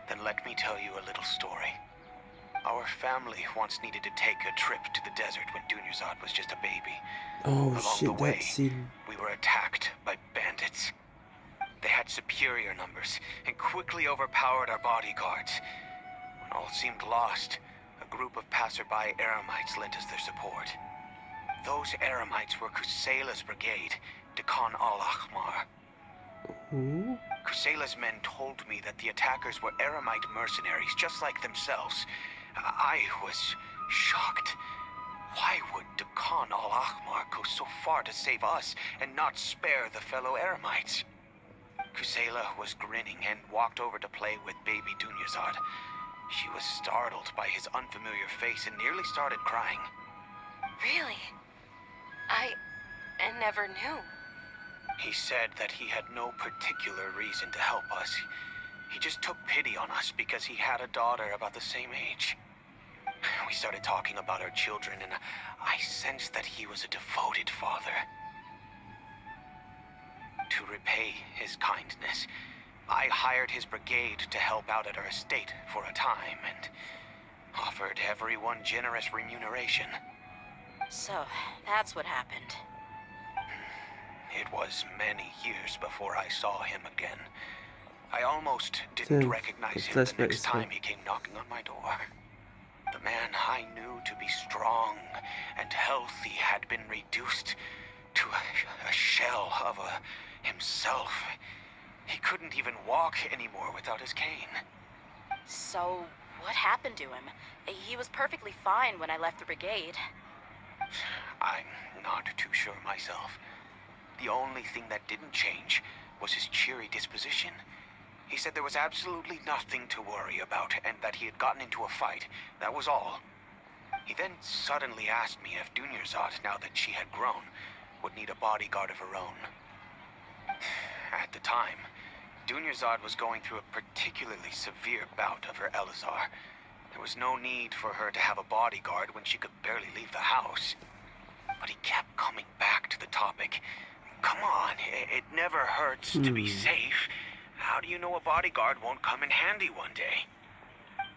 Speaker 5: Then let me tell you a little story. Our family once needed to take a trip to the desert when Dunyarzad was just a baby.
Speaker 1: Oh
Speaker 5: Along
Speaker 1: shit,
Speaker 5: the way,
Speaker 1: that scene.
Speaker 5: we were attacked by bandits. They had superior numbers and quickly overpowered our bodyguards. When all seemed lost, a group of passerby Eremites lent us their support. Those Eremites were Kusela's brigade, Dekan al-Ahmar.
Speaker 1: Ooh.
Speaker 5: Kusela's men told me that the attackers were Eremite mercenaries, just like themselves. I was shocked. Why would Dekan al-Ahmar go so far to save us and not spare the fellow Eremites? Kusela was grinning and walked over to play with baby Dunyarzad. She was startled by his unfamiliar face and nearly started crying.
Speaker 4: Really? I... I never knew.
Speaker 5: He said that he had no particular reason to help us. He just took pity on us because he had a daughter about the same age. We started talking about our children, and I sensed that he was a devoted father. To repay his kindness, I hired his brigade to help out at our estate for a time and offered everyone generous remuneration.
Speaker 3: So, that's what happened.
Speaker 5: It was many years before I saw him again. I almost didn't
Speaker 1: Then,
Speaker 5: recognize him the next time
Speaker 1: fine.
Speaker 5: he came knocking on my door. The man I knew to be strong and healthy had been reduced to a, a shell of a himself. He couldn't even walk anymore without his cane.
Speaker 3: So, what happened to him? He was perfectly fine when I left the brigade.
Speaker 5: I'm not too sure myself. The only thing that didn't change was his cheery disposition. He said there was absolutely nothing to worry about and that he had gotten into a fight. That was all. He then suddenly asked me if Dunyarzad, now that she had grown, would need a bodyguard of her own. At the time, Dunyarzad was going through a particularly severe bout of her Eleazar. There was no need for her to have a bodyguard when she could barely leave the house. But he kept coming back to the topic. Come on, i- it never hurts to be
Speaker 1: Hmm.
Speaker 5: safe. How do you know a bodyguard won't come in handy one day?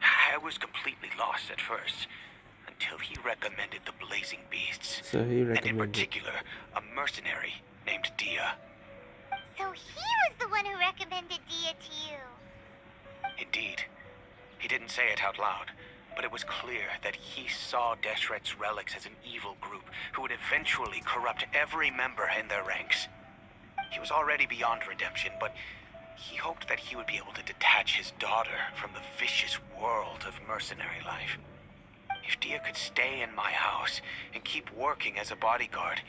Speaker 5: I was completely lost at first, until he recommended the Blazing Beasts.
Speaker 1: So he
Speaker 5: And in particular, a mercenary named Dehya.
Speaker 2: So he was the one who recommended Dehya to you.
Speaker 5: Indeed. He didn't say it out loud, but it was clear that he saw Deshret's relics as an evil group who would eventually corrupt every member in their ranks. He was already beyond redemption, but he hoped that he would be able to detach his daughter from the vicious world of mercenary life. If Dehya could stay in my house and keep working as a bodyguard,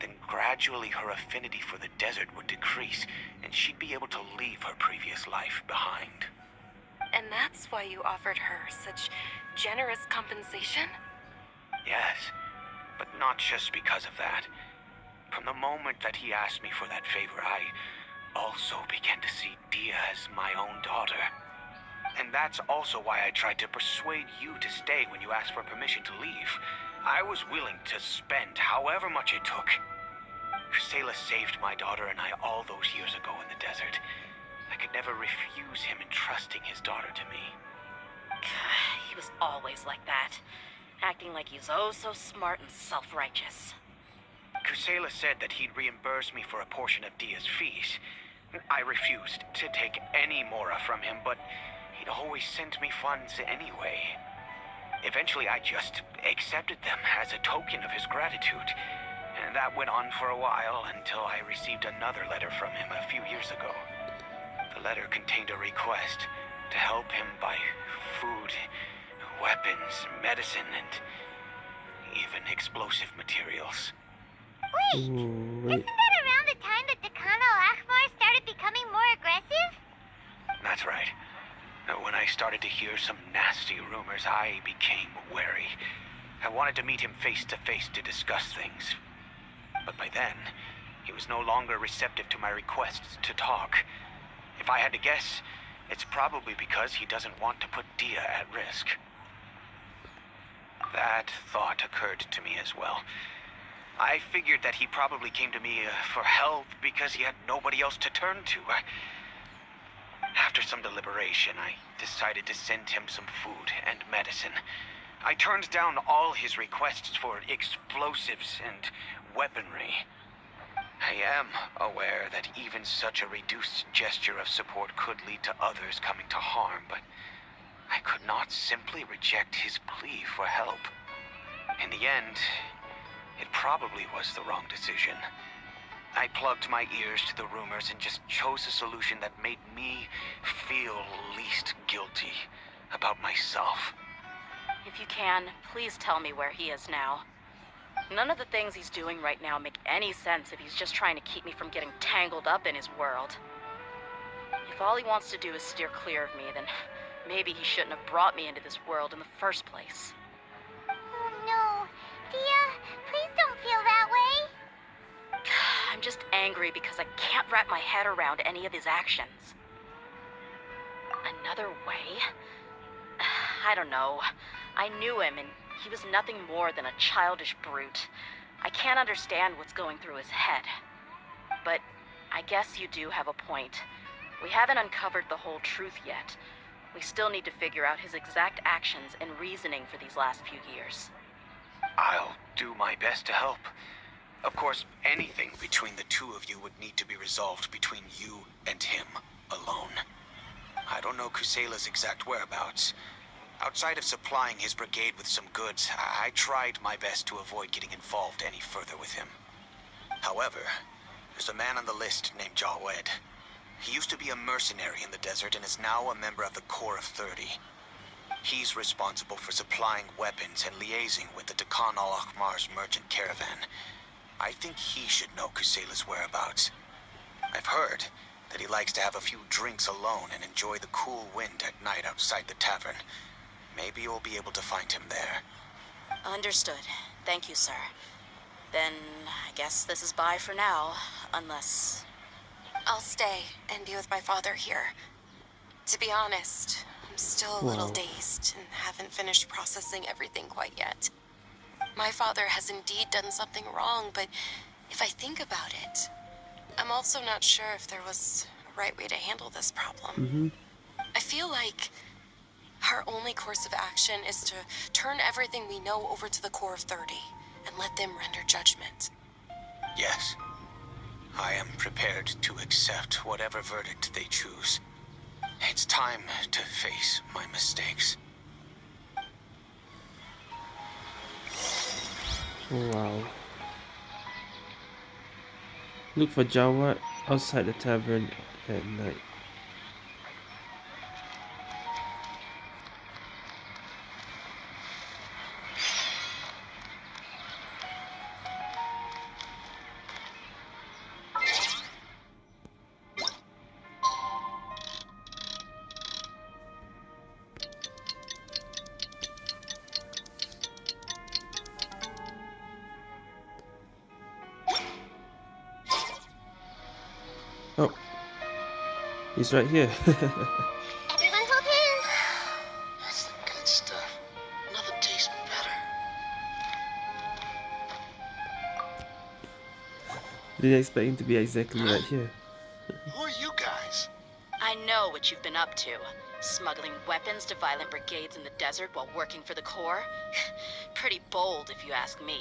Speaker 5: then gradually her affinity for the desert would decrease, and she'd be able to leave her previous life behind.
Speaker 4: And that's why you offered her such generous compensation?
Speaker 5: Yes, but not just because of that. From the moment that he asked me for that favor, I also began to see Dehya as my own daughter. And that's also why I tried to persuade you to stay when you asked for permission to leave. I was willing to spend however much it took. Kusela saved my daughter and I all those years ago in the desert. I could never refuse him entrusting his daughter to me.
Speaker 3: he was always like that, acting like he's oh so smart and self-righteous.
Speaker 5: Kusela said that he'd reimburse me for a portion of Dehya's fees. I refused to take any mora from him, but he'd always sent me funds anyway. Eventually, I just accepted them as a token of his gratitude. And that went on for a while until I received another letter from him a few years ago. The letter contained a request to help him buy food, weapons, medicine, and even explosive materials.
Speaker 2: Wait,
Speaker 1: Ooh, wait.
Speaker 2: isn't that around the time that Decana Al-Akhmar started becoming more aggressive?
Speaker 5: That's right. When I started to hear some nasty rumors, I became wary. I wanted to meet him face to face to discuss things. But by then, he was no longer receptive to my requests to talk. If I had to guess, it's probably because he doesn't want to put Dehya at risk. That thought occurred to me as well. I figured that he probably came to me uh, for help because he had nobody else to turn to. After some deliberation, I decided to send him some food and medicine. I turned down all his requests for explosives and weaponry. I am aware that even such a reduced gesture of support could lead to others coming to harm, but I could not simply reject his plea for help. In the end, it probably was the wrong decision. I plugged my ears to the rumors and just chose a solution that made me feel least guilty about myself.
Speaker 3: If you can, please tell me where he is now. None of the things he's doing right now make any sense if he's just trying to keep me from getting tangled up in his world. If all he wants to do is steer clear of me, then maybe he shouldn't have brought me into this world in the first place.
Speaker 2: Oh no. Dehya, please don't feel that way.
Speaker 3: I'm just angry because I can't wrap my head around any of his actions. Another way? I don't know. I knew him, and he was nothing more than a childish brute. I can't understand what's going through his head. But I guess you do have a point. We haven't uncovered the whole truth yet. We still need to figure out his exact actions and reasoning for these last few years.
Speaker 5: I'll do my best to help. Of course, anything between the two of you would need to be resolved between you and him alone. I don't know Kusela's exact whereabouts. Outside of supplying his brigade with some goods, I I tried my best to avoid getting involved any further with him. However, there's a man on the list named Jawad. He used to be a mercenary in the desert and is now a member of the Corps of 30. He's responsible for supplying weapons and liaising with the Dakan al-Akhmar's merchant caravan. I think he should know Kusela's whereabouts. I've heard that he likes to have a few drinks alone and enjoy the cool wind at night outside the tavern. Maybe you'll be able to find him there.
Speaker 3: Understood. Thank you, sir. Then I guess this is bye for now, unless.
Speaker 4: I'll stay and be with my father here. To be honest, I'm still a little
Speaker 1: Wow.
Speaker 4: dazed and haven't finished processing everything quite yet. My father has indeed done something wrong, but if I think about it, I'm also not sure if there was a right way to handle this problem.
Speaker 1: Mm-hmm.
Speaker 4: I feel like our only course of action is to turn everything we know over to the Corps of 30 and let them render judgment.
Speaker 5: Yes. I am prepared to accept whatever verdict they choose. It's time to face my mistakes.
Speaker 1: Wow. Look for Jawad outside the tavern at night. He's right here.
Speaker 2: Everyone hold hands.
Speaker 8: That's the good stuff. Nothing tastes better.
Speaker 1: Didn't expect him to be exactly right here.
Speaker 8: Who are you guys?
Speaker 3: I know what you've been up to. Smuggling weapons to violent brigades in the desert while working for the Corps? Pretty bold, if you ask me.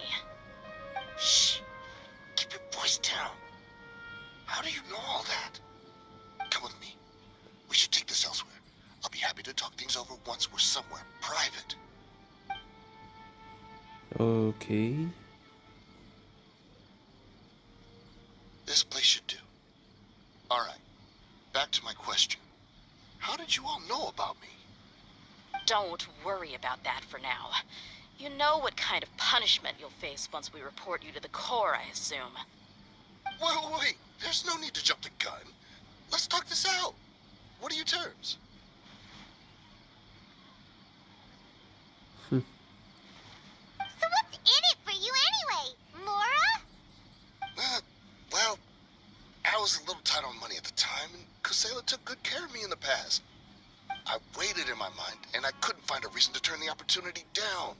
Speaker 3: Face once we report you to the Corps, I assume.
Speaker 8: Wait, wait, wait. There's no need to jump the gun. Let's talk this out. What are your terms?
Speaker 2: So what's in it for you anyway, Mora?
Speaker 8: Uh, well, I was a little tight on money at the time, and Kusela took good care of me in the past. I waited in my mind, and I couldn't find a reason to turn the opportunity down.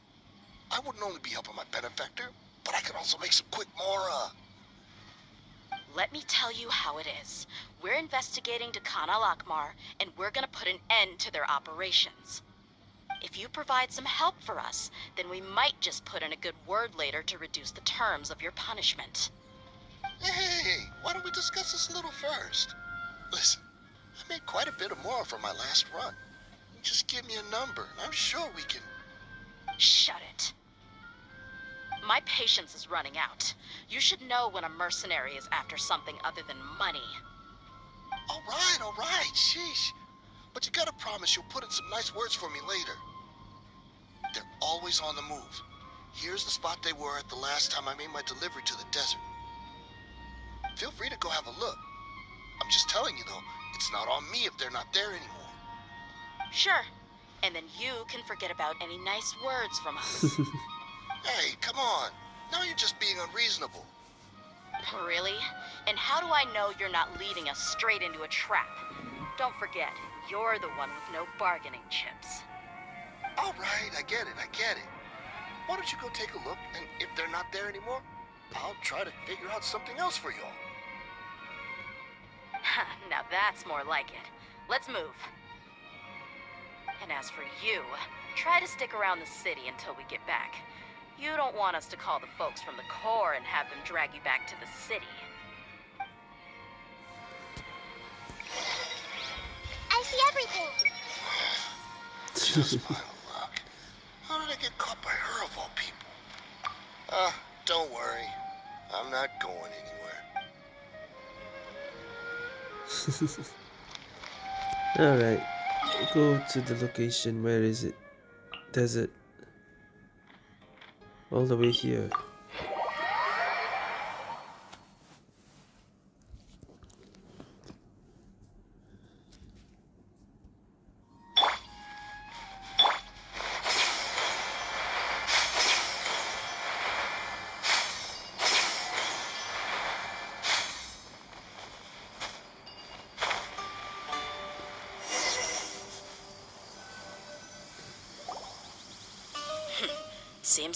Speaker 8: I wouldn't only be helping my benefactor, but I could also make some quick Mora.
Speaker 3: Let me tell you how it is. We're investigating Dakana Lakmar, and we're gonna put an end to their operations. If you provide some help for us, then we might just put in a good word later to reduce the terms of your punishment.
Speaker 8: Hey, why don't we discuss this a little first? Listen, I made quite a bit of Mora from my last run. Just give me a number, and I'm sure we can...
Speaker 3: Shut it. My patience is running out. You should know when a mercenary is after something other than money.
Speaker 8: All right, all right, sheesh. But you gotta promise you'll put in some nice words for me later. They're always on the move. Here's the spot they were at the last time I made my delivery to the desert. Feel free to go have a look. I'm just telling you though, it's not on me if they're not there anymore.
Speaker 3: Sure. And then you can forget about any nice words from us.
Speaker 8: Hey, come on. Now you're just being unreasonable.
Speaker 3: Really? And how do I know you're not leading us straight into a trap? Don't forget, you're the one with no bargaining chips.
Speaker 8: All right, I get it, I get it. Why don't you go take a look, and if they're not there anymore, I'll try to figure out something else for y'all.
Speaker 3: now that's more like it. Let's move. And as for you, try to stick around the city until we get back. You don't want us to call the folks from the Corps and have them drag you back to the city.
Speaker 2: I see everything.
Speaker 8: Just my luck. How did I get caught by her of all people? Ah, don't worry. I'm not going anywhere.
Speaker 1: Alright. Go to the location. Where is it? Desert. All the way here.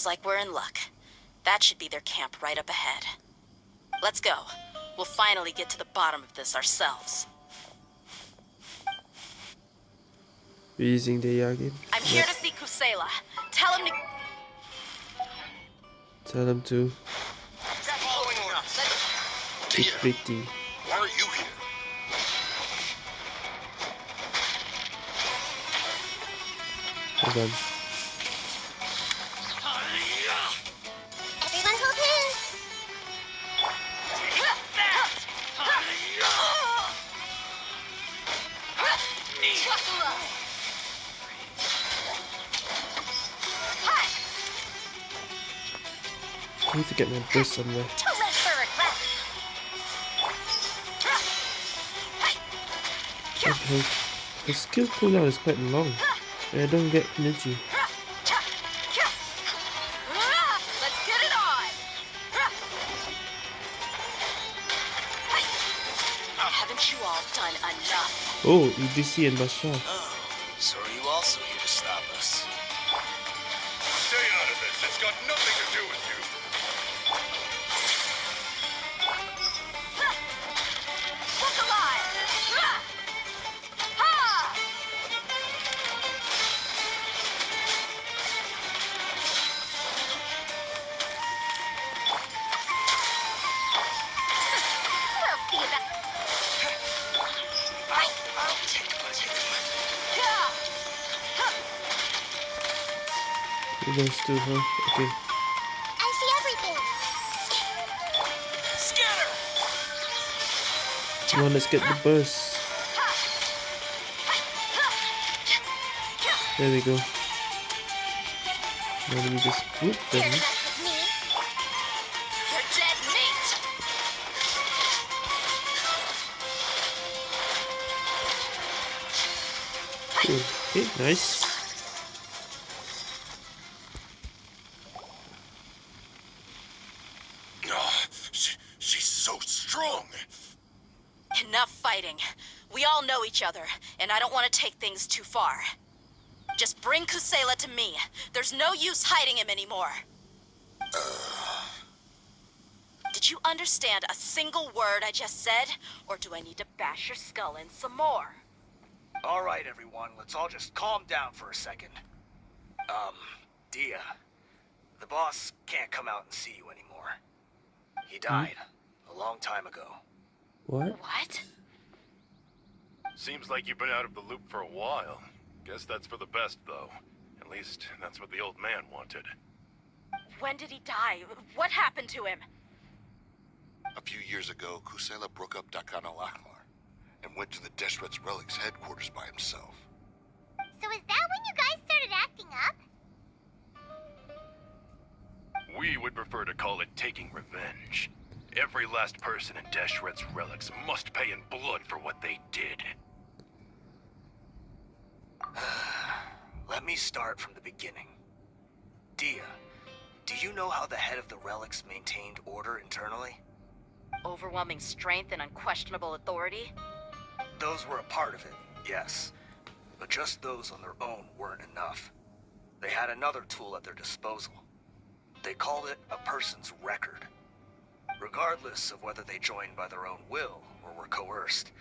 Speaker 3: Seems like we're in luck. That should be their camp right up ahead. Let's go. We'll finally get to the bottom of this ourselves.
Speaker 1: We're using the uh, Yagin.
Speaker 3: I'm here to see Kusela. Tell him to...
Speaker 1: Tell them to
Speaker 8: Following us.
Speaker 1: be pretty.
Speaker 8: why are you here?
Speaker 1: Hold on. I need to get my boost somewhere.
Speaker 2: To rest for regret.
Speaker 1: Okay. The skill cooldown is quite long. And I don't get energy.
Speaker 4: Let's get it on!
Speaker 3: Haven't you all done enough?
Speaker 1: Oh, EDC and Bashar. Those two, huh? Okay.
Speaker 2: I see everything.
Speaker 9: Scatter!
Speaker 1: Come on, let's get the bus. There we go. Now let me just whoop them.
Speaker 2: to mess with me.
Speaker 3: You're dead meat!
Speaker 1: Okay, nice.
Speaker 3: Take things too far. Just bring Kusela to me. There's no use hiding him anymore. Did you understand a single word I just said? Or do I need to bash your skull in some more?
Speaker 9: All right, everyone, let's all just calm down for a second. Um, Dehya, the boss can't come out and see you anymore. He died a long time ago.
Speaker 1: What?
Speaker 3: What?
Speaker 10: Seems like you've been out of the loop for a while. Guess that's for the best, though. At least, that's what the old man wanted.
Speaker 3: When did he die? What happened to him?
Speaker 8: A few years ago, Kusela broke up Dakan al-Akbar and went to the Deshret's Relics headquarters by himself.
Speaker 2: So is that when you guys started acting up?
Speaker 10: We would prefer to call it taking revenge. Every last person in Deshret's relics must pay in blood for what they did.
Speaker 9: Let me start from the beginning. Dehya, do you know how the head of the relics maintained order internally?
Speaker 3: Overwhelming strength and unquestionable authority?
Speaker 9: Those were a part of it, yes. But just those on their own weren't enough. They had another tool at their disposal. They called it a person's record. Regardless of whether they joined by their own will or were coerced,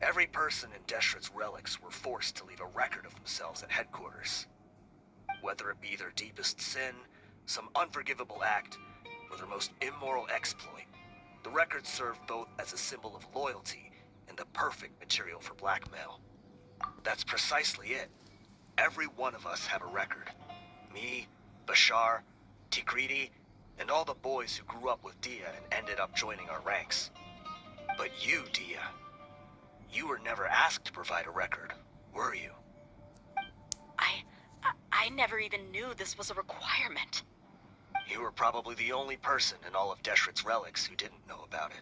Speaker 9: every person in Deshret's relics were forced to leave a record of themselves at headquarters. Whether it be their deepest sin, some unforgivable act, or their most immoral exploit, the records served both as a symbol of loyalty and the perfect material for blackmail. That's precisely it. Every one of us have a record. Me, Bashar, Tigridi, and all the boys who grew up with Dehya and ended up joining our ranks. But you, Dehya, you were never asked to provide a record, were you?
Speaker 3: I, I... I never even knew this was a requirement.
Speaker 9: You were probably the only person in all of Deshret's relics who didn't know about it.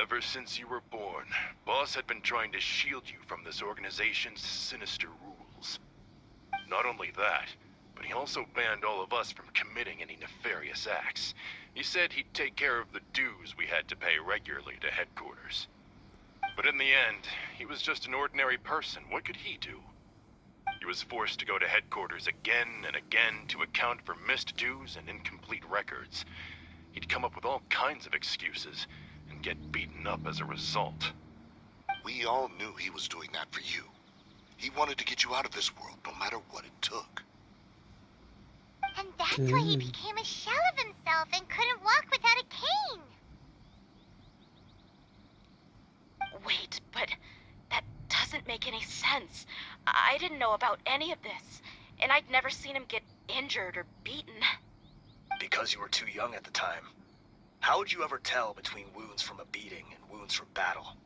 Speaker 10: Ever since you were born, Boss had been trying to shield you from this organization's sinister rules. Not only that, but he also banned all of us from committing any nefarious acts. He said he'd take care of the dues we had to pay regularly to headquarters. But in the end, he was just an ordinary person. What could he do? He was forced to go to headquarters again and again to account for missed dues and incomplete records. He'd come up with all kinds of excuses and get beaten up as a result.
Speaker 8: We all knew he was doing that for you. He wanted to get you out of this world, no matter what it took.
Speaker 2: And that's why he became a shell of himself and couldn't walk without a cane.
Speaker 3: Wait, but that doesn't make any sense. I didn't know about any of this, and I'd never seen him get injured or beaten.
Speaker 9: Because you were too young at the time. How would you ever tell between wounds from a beating and wounds from battle?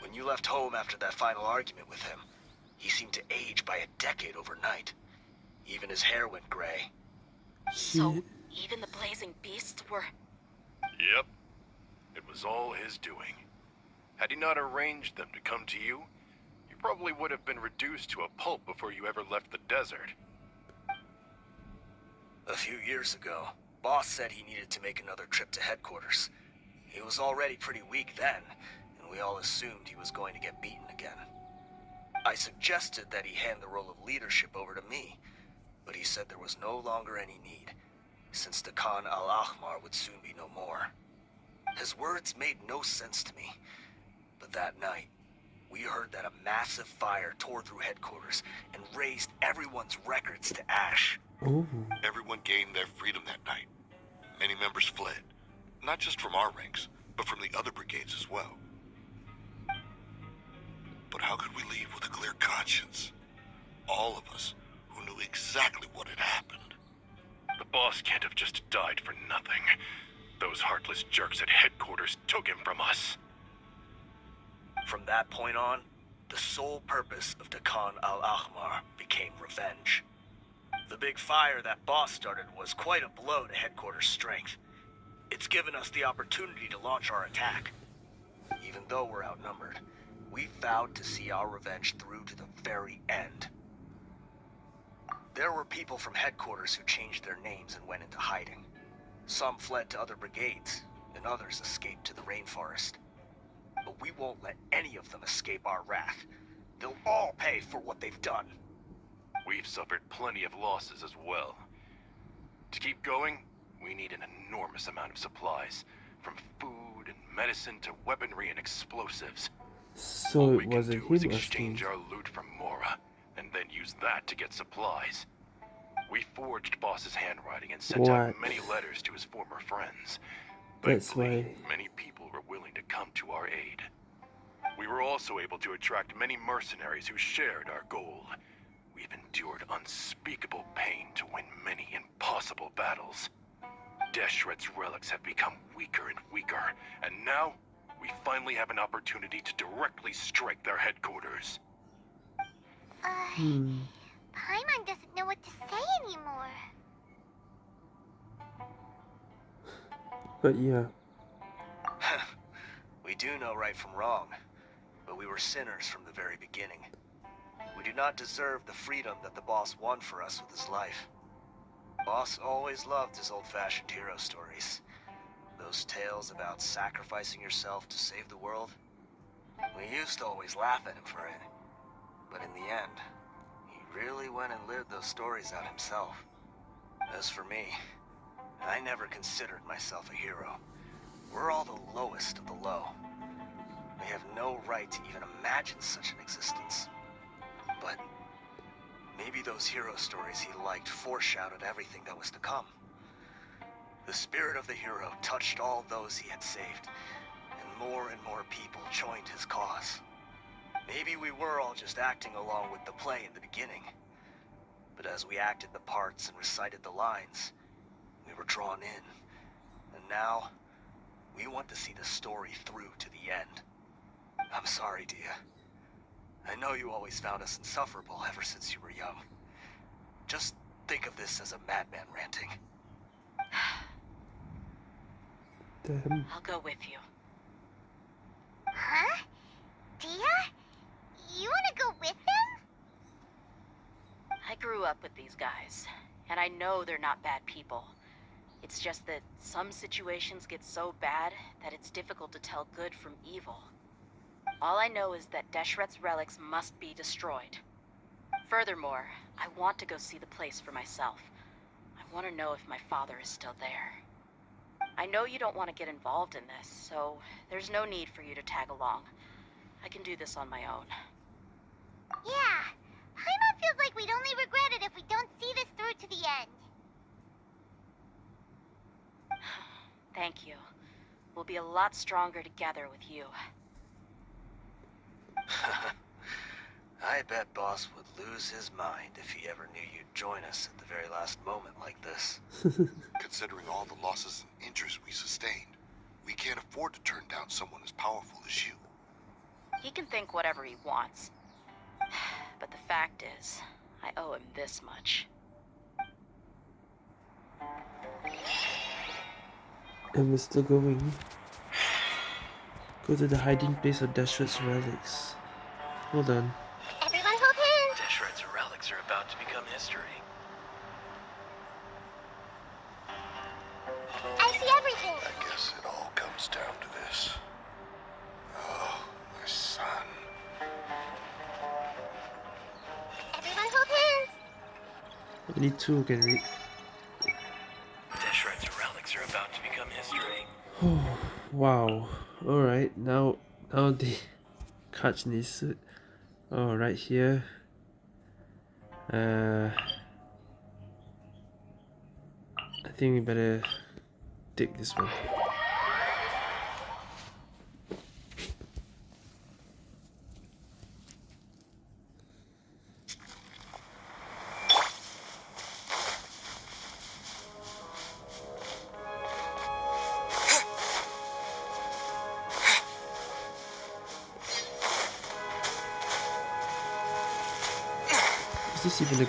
Speaker 9: When you left home after that final argument with him, he seemed to age by a decade overnight. Even his hair went gray.
Speaker 3: So even the blazing beasts were.
Speaker 10: Yep. It was all his doing. Had he not arranged them to come to you, you probably would have been reduced to a pulp before you ever left the desert.
Speaker 9: A few years ago, Boss said he needed to make another trip to headquarters. He was already pretty weak then, and we all assumed he was going to get beaten again. I suggested that he hand the role of leadership over to me, but he said there was no longer any need, since the Khan al-Ahmar would soon be no more. His words made no sense to me, but that night, we heard that a massive fire tore through headquarters and raised everyone's records to ash.
Speaker 1: Oh.
Speaker 11: Everyone gained their freedom that night. Many members fled, not just from our ranks, but from the other brigades as well. But how could we leave with a clear conscience? All of us who knew exactly what had happened.
Speaker 10: The boss can't have just died for nothing. Those heartless jerks at headquarters took him from us.
Speaker 9: From that point on, the sole purpose of Khan al-Ahmar became revenge. The big fire that boss started was quite a blow to headquarters strength. It's given us the opportunity to launch our attack. Even though we're outnumbered, we vowed to see our revenge through to the very end. There were people from headquarters who changed their names and went into hiding. Some fled to other brigades, and others escaped to the rainforest. But we won't let any of them escape our wrath. They'll all pay for what they've done.
Speaker 10: We've suffered plenty of losses as well. To keep going, we need an enormous amount of supplies, from food and medicine to weaponry and explosives.
Speaker 1: So
Speaker 10: All
Speaker 1: it
Speaker 10: we can
Speaker 1: wasn't
Speaker 10: do is
Speaker 1: him
Speaker 10: exchange our loot from Mora, and then use that to get supplies. We forged Boss's handwriting and sent out many letters to his former friends. But
Speaker 1: That's why.
Speaker 10: many people were willing to come to our aid. We were also able to attract many mercenaries who shared our goal. We've endured unspeakable pain to win many impossible battles. Deshret's relics have become weaker and weaker, and now we finally have an opportunity to directly strike their headquarters.
Speaker 2: Uh,
Speaker 1: Hmm.
Speaker 2: Paimon doesn't know what to say anymore.
Speaker 1: But yeah.
Speaker 9: we do know right from wrong, but we were sinners from the very beginning. We do not deserve the freedom that the boss won for us with his life. Boss always loved his old-fashioned hero stories. Those tales about sacrificing yourself to save the world. We used to always laugh at him for it. But in the end, he really went and lived those stories out himself. As for me, I never considered myself a hero. We're all the lowest of the low. We have no right to even imagine such an existence. But maybe those hero stories he liked foreshadowed everything that was to come. The spirit of the hero touched all those he had saved, and more and more people joined his cause. Maybe we were all just acting along with the play in the beginning. But as we acted the parts and recited the lines, we were drawn in. And now, we want to see the story through to the end. I'm sorry, Dehya. I know you always found us insufferable ever since you were young. Just think of this as a madman ranting.
Speaker 1: Damn.
Speaker 3: I'll go with you.
Speaker 2: Huh? Dehya? You wanna go with them?
Speaker 3: I grew up with these guys, and I know they're not bad people. It's just that some situations get so bad that it's difficult to tell good from evil. All I know is that Deshret's relics must be destroyed. Furthermore, I want to go see the place for myself. I want to know if my father is still there. I know you don't want to get involved in this, so there's no need for you to tag along. I can do this on my own.
Speaker 2: Yeah. Paimon feels like we'd only regret it if we don't see this through to the end.
Speaker 3: Thank you. We'll be a lot stronger together with you.
Speaker 9: I bet Boss would lose his mind if he ever knew you'd join us at the very last moment like this.
Speaker 11: Considering all the losses and injuries we sustained, we can't afford to turn down someone as powerful as you.
Speaker 3: He can think whatever he wants. But the fact is, I owe him this much.
Speaker 1: And we're still going. Go to the hiding place of Deshret's relics. Hold on. Two can read.
Speaker 6: Deshret's relics are about to become history.
Speaker 1: Wow. Alright, now now the catch this. Oh, right here. Uh, I think we better take this one.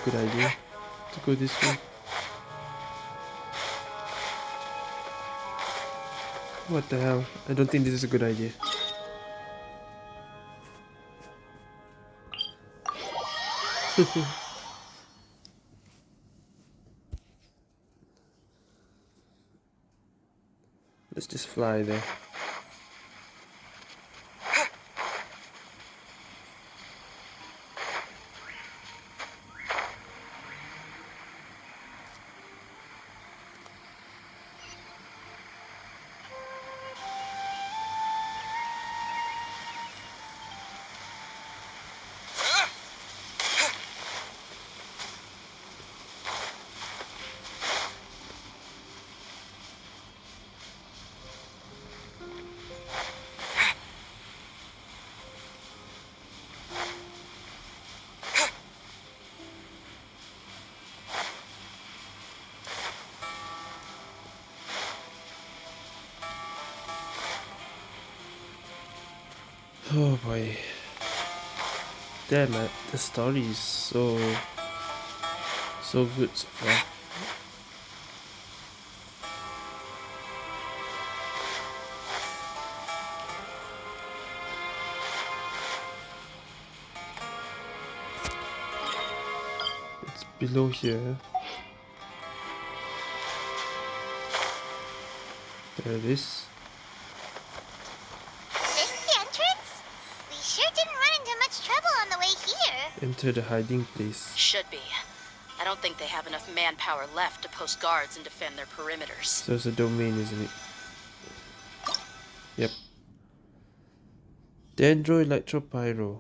Speaker 1: Good idea to go this way? What the hell? I don't think this is a good idea. Let's just fly there. Damn it, the story is so so good so far. It's below here. There it is.
Speaker 2: Is this the entrance? We sure didn't run into much trouble on the way
Speaker 1: Enter the hiding place.
Speaker 3: Should be. I don't think they have enough manpower left to post guards and defend their perimeters.
Speaker 1: So it's a domain, isn't it? Yep. Dendro Electropyro.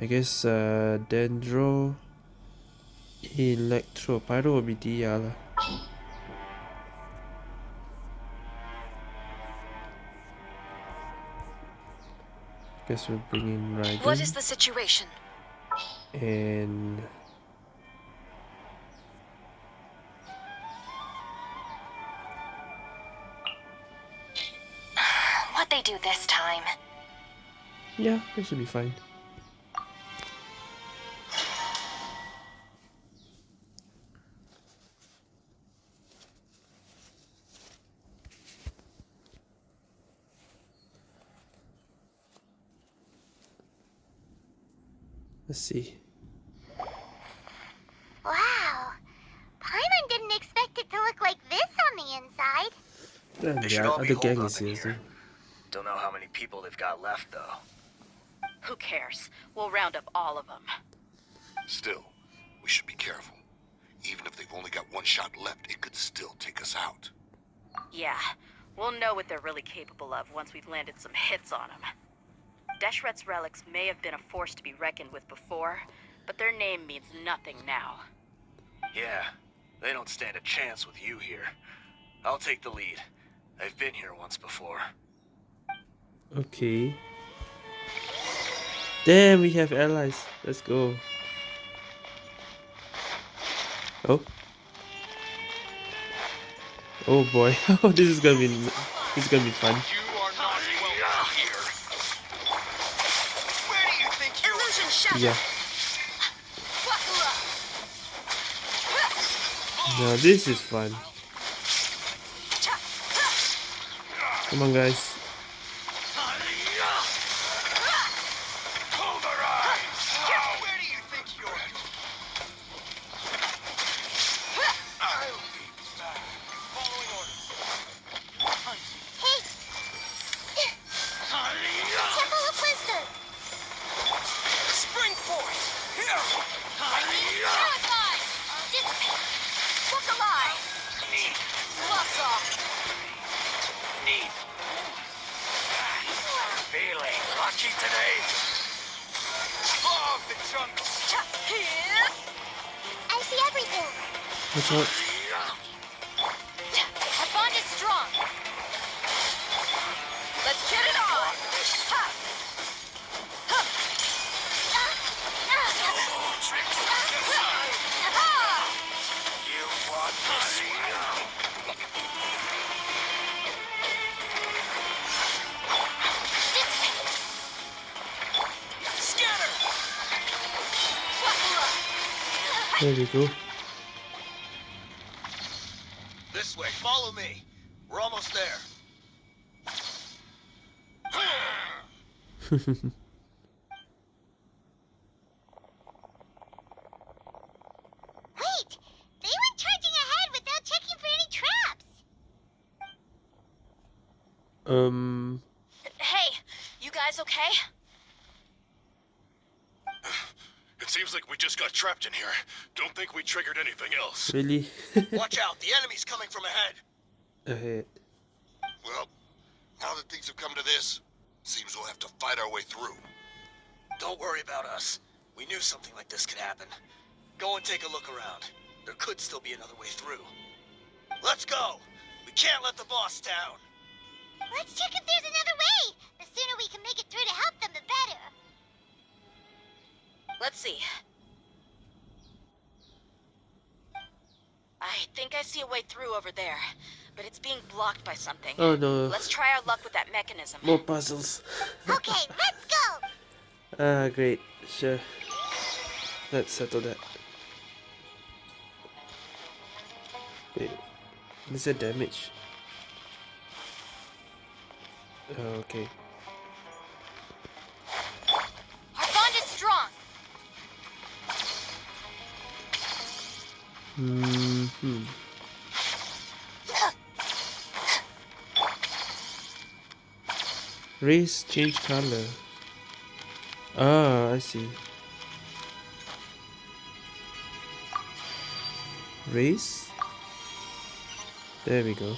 Speaker 1: I guess uh, Dendro Electropyro will be DR lah. Guess we'll bring in Raiden.
Speaker 4: What is the situation?
Speaker 1: And
Speaker 4: What they do this time?
Speaker 1: yeah, they should be fine. Let's see.
Speaker 2: Wow. Paimon didn't expect it to look like this on the inside.
Speaker 1: Damn,
Speaker 9: They
Speaker 1: the
Speaker 9: should all be
Speaker 1: gang
Speaker 9: up
Speaker 1: is
Speaker 9: in
Speaker 1: here.
Speaker 9: here. Don't know how many people they've got left, though.
Speaker 3: Who cares? We'll round up all of them.
Speaker 11: Still, we should be careful. Even if they've only got one shot left, it could still take us out.
Speaker 3: Yeah, we'll know what they're really capable of once we've landed some hits on them. Deshret's relics may have been a force to be reckoned with before, but their name means nothing now.
Speaker 9: Yeah, they don't stand a chance with you here. I'll take the lead. I've been here once before.
Speaker 1: Okay. Damn, we have allies. Let's go. Oh. Oh boy. Oh, this is gonna be this is gonna be fun.
Speaker 7: You are not welcome here. Where do you think you
Speaker 1: Yeah. Now this is fun. Come on, guys. There we go.
Speaker 9: This way, follow me. We're almost there.
Speaker 2: Wait! They went charging ahead without checking for any traps!
Speaker 1: um,
Speaker 3: Hey, you guys okay?
Speaker 10: It seems like we just got trapped in here. Don't think we triggered anything else.
Speaker 1: really?
Speaker 9: Watch out, the enemy's coming from ahead.
Speaker 1: Ahead.
Speaker 8: Well, now that things have come to this, seems we'll have to fight our way through.
Speaker 9: Don't worry about us. We knew something like this could happen. Go and take a look around. There could still be another way through. Let's go! We can't let the boss down.
Speaker 2: Let's check if there's another way! The sooner we can make it through to help them, the better!
Speaker 3: Let's see. I think I see a way through over there, but it's being blocked by something.
Speaker 1: Oh no.
Speaker 3: Let's try our luck with that mechanism.
Speaker 1: More puzzles.
Speaker 2: Okay, let's go!
Speaker 1: Ah, great. Sure. Let's settle that. Wait. Is there damage? Oh, okay.
Speaker 12: Our bond is strong.
Speaker 1: Hmm. hmm. Race change color. Ah, I see. Race? There we go.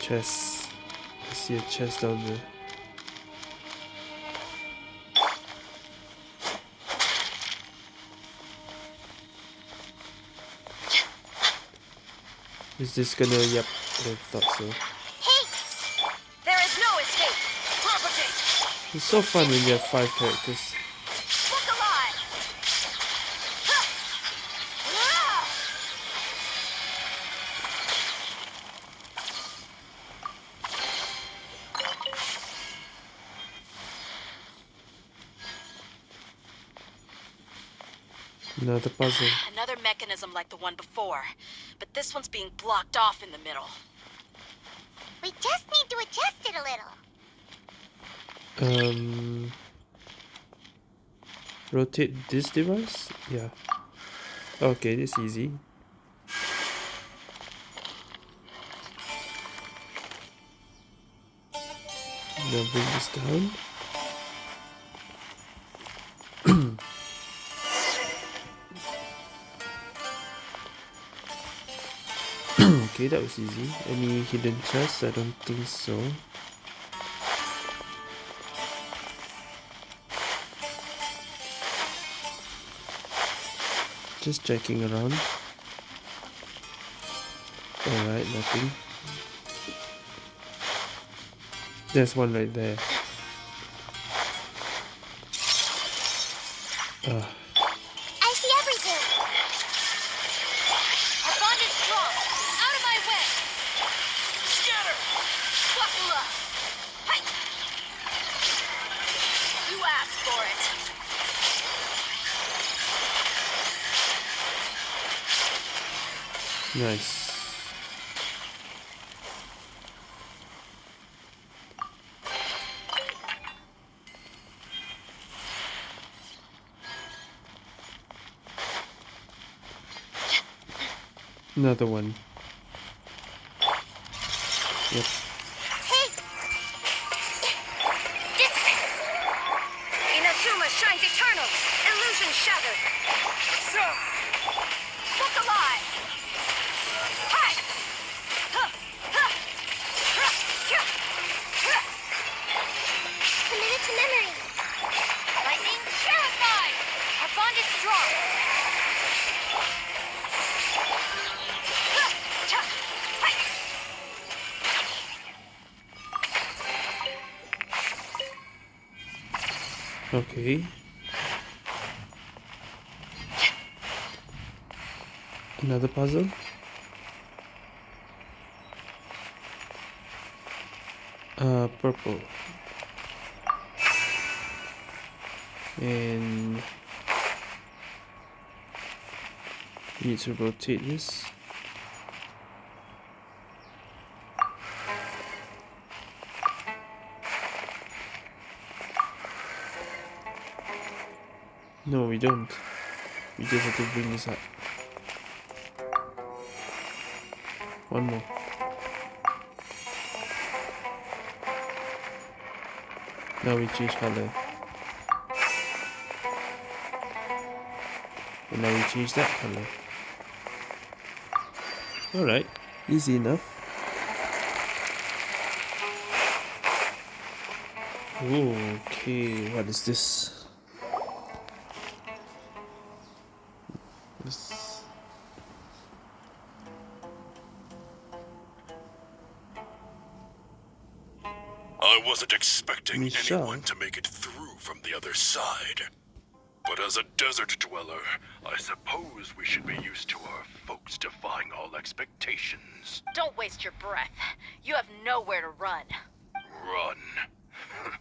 Speaker 1: Chest. I see a chest down there. Is this gonna? Yep, I thought so. It's so fun when you have five characters.
Speaker 12: Look alive. Ha!
Speaker 1: Another puzzle.
Speaker 3: Another mechanism like the one before, but this one's being blocked off in the middle.
Speaker 2: We just need to adjust it a little.
Speaker 1: Um, rotate this device? Yeah. Okay, this easy. Now bring this down. okay, that was easy. Any hidden chests? I don't think so. Just checking around. Alright, nothing. There's one right there. Ah,
Speaker 2: I see everything!
Speaker 12: Our bond is strong. Out of my way.
Speaker 9: Scatter!
Speaker 12: Wakula. Hi. You asked for it.
Speaker 1: nice. Another one. Yep.
Speaker 12: Inazuma shines eternal. Illusion shattered. So. Look alive.
Speaker 1: Okay. Another puzzle. Uh, purple. And you need to rotate this. Don't. We just have to bring this up. One more. Now we change color. And now we change that color. Alright, easy enough. Okay, what is? This
Speaker 10: expecting
Speaker 1: Michelle.
Speaker 10: anyone to make it through from the other side. But as a desert dweller, I suppose we should be used to our folks defying all expectations.
Speaker 3: Don't waste your breath. You have nowhere to run.
Speaker 10: Run.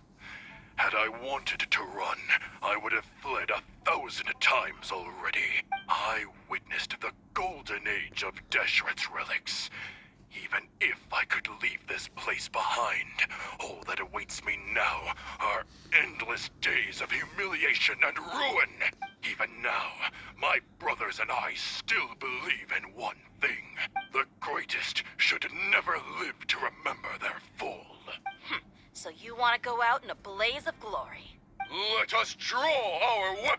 Speaker 10: Had I wanted to run, I would have fled a thousand times already. I witnessed the golden age of Deshret's relics. Even if I could leave this place behind, all that awaits me now are endless days of and ruin. Even now, my brothers and I still believe in one thing. The greatest should never live to remember their fall. Hmm.
Speaker 3: So you want to go out in a blaze of glory.
Speaker 10: Let us draw our weapons!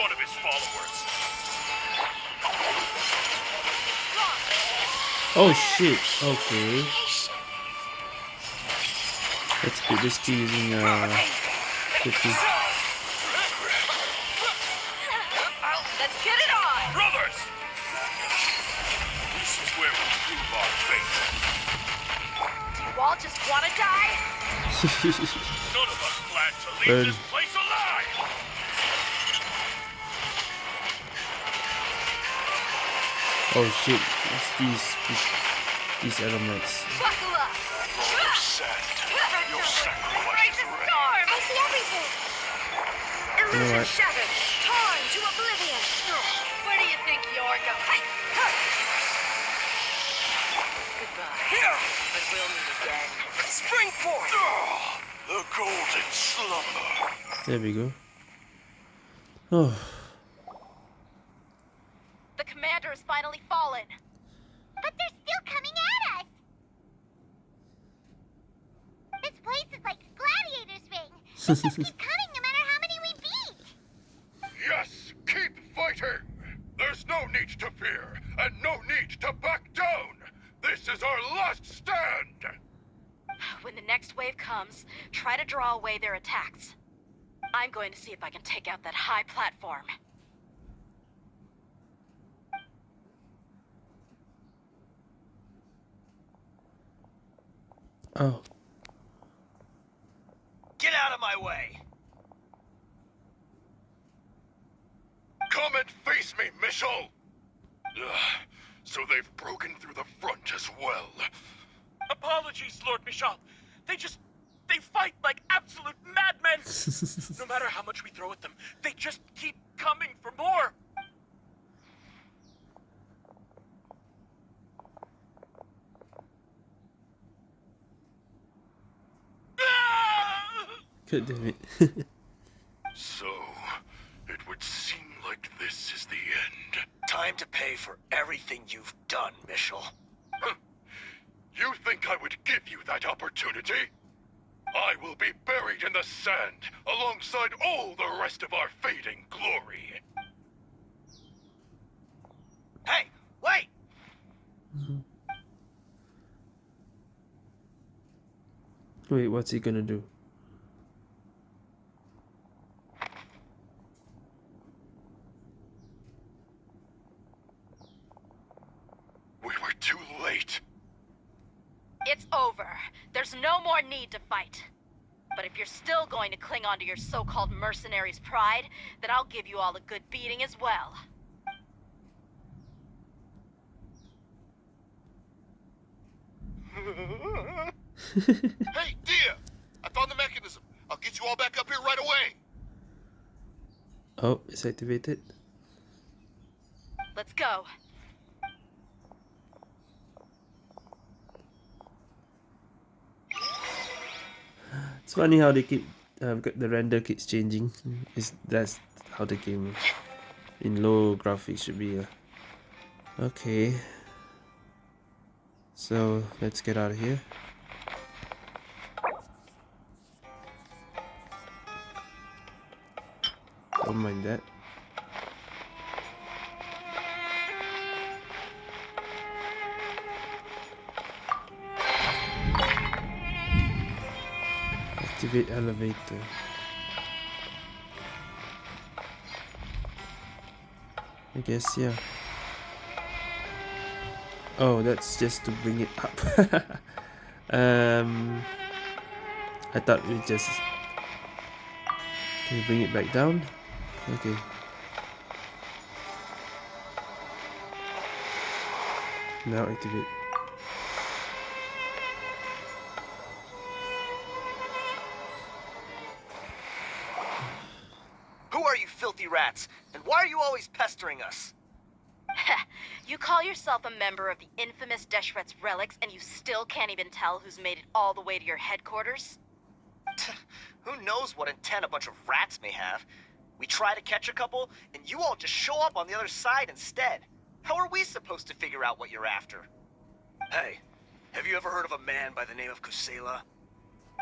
Speaker 1: one
Speaker 10: of his followers.
Speaker 1: Oh shit, okay. Let's be risky using uh 50.
Speaker 4: Let's get it on.
Speaker 10: Brothers! This is where we prove our faith.
Speaker 3: Do you all just want to die?
Speaker 10: None of us plan to leave
Speaker 1: Burn.
Speaker 10: this place
Speaker 1: oh shit, it's these these elements.
Speaker 4: Buckle up.
Speaker 10: Sand, your sacrifice is.
Speaker 2: I see everything.
Speaker 1: Illusion
Speaker 2: shattered. Torn to oblivion.
Speaker 4: Where do you think you're going? Goodbye. But we'll meet again.
Speaker 7: Spring forth!
Speaker 10: Ah, the golden slumber.
Speaker 1: There we go. Oh,
Speaker 3: The commander has finally fallen.
Speaker 2: But they're still coming at us. This place is like Gladiator's ring. They just keep coming no matter how many we beat.
Speaker 10: Yes, keep fighting! There's no need to fear, and no need to back down! This is our last stand!
Speaker 3: When the next wave comes, try to draw away their attacks. I'm going to see if I can take out that high platform.
Speaker 1: oh,
Speaker 7: Get out of my way!
Speaker 10: Come and face me, Michel! Ugh, so they've broken through the front as well.
Speaker 6: Apologies, Lord Michal. They just. They fight like absolute madmen! no matter how much we throw at them, they just keep coming for more! Ah!
Speaker 1: God damn it.
Speaker 10: So, it would seem like this is the end.
Speaker 9: Time to pay for everything you've done, Michel.
Speaker 10: You think I would give you that opportunity? I will be buried in the sand alongside all the rest of our fading glory.
Speaker 9: Hey, wait! Mm-hmm.
Speaker 1: Wait, what's he gonna do?
Speaker 10: We were too late.
Speaker 3: It's over. There's no more need to fight. But if you're still going to cling on to your so-called mercenary's pride, then I'll give you all a good beating as well.
Speaker 11: Hey, Dehya! I found the mechanism. I'll get you all back up here right away.
Speaker 1: Oh, it's activated.
Speaker 3: Let's go.
Speaker 1: Funny how they keep uh, the render keeps changing. Is that's how the game in low graphics should be. Uh. Okay. So let's get out of here. Don't mind that. Elevator. I guess, yeah. Oh, that's just to bring it up. um, I thought we just... Can we bring it back down? Okay. Now activate.
Speaker 3: Infamous Deshret's relics, and you still can't even tell who's made it all the way to your headquarters?
Speaker 9: Who knows what intent a bunch of rats may have? We try to catch a couple, and you all just show up on the other side instead. How are we supposed to figure out what you're after? Hey, have you ever heard of a man by the name of Kusela?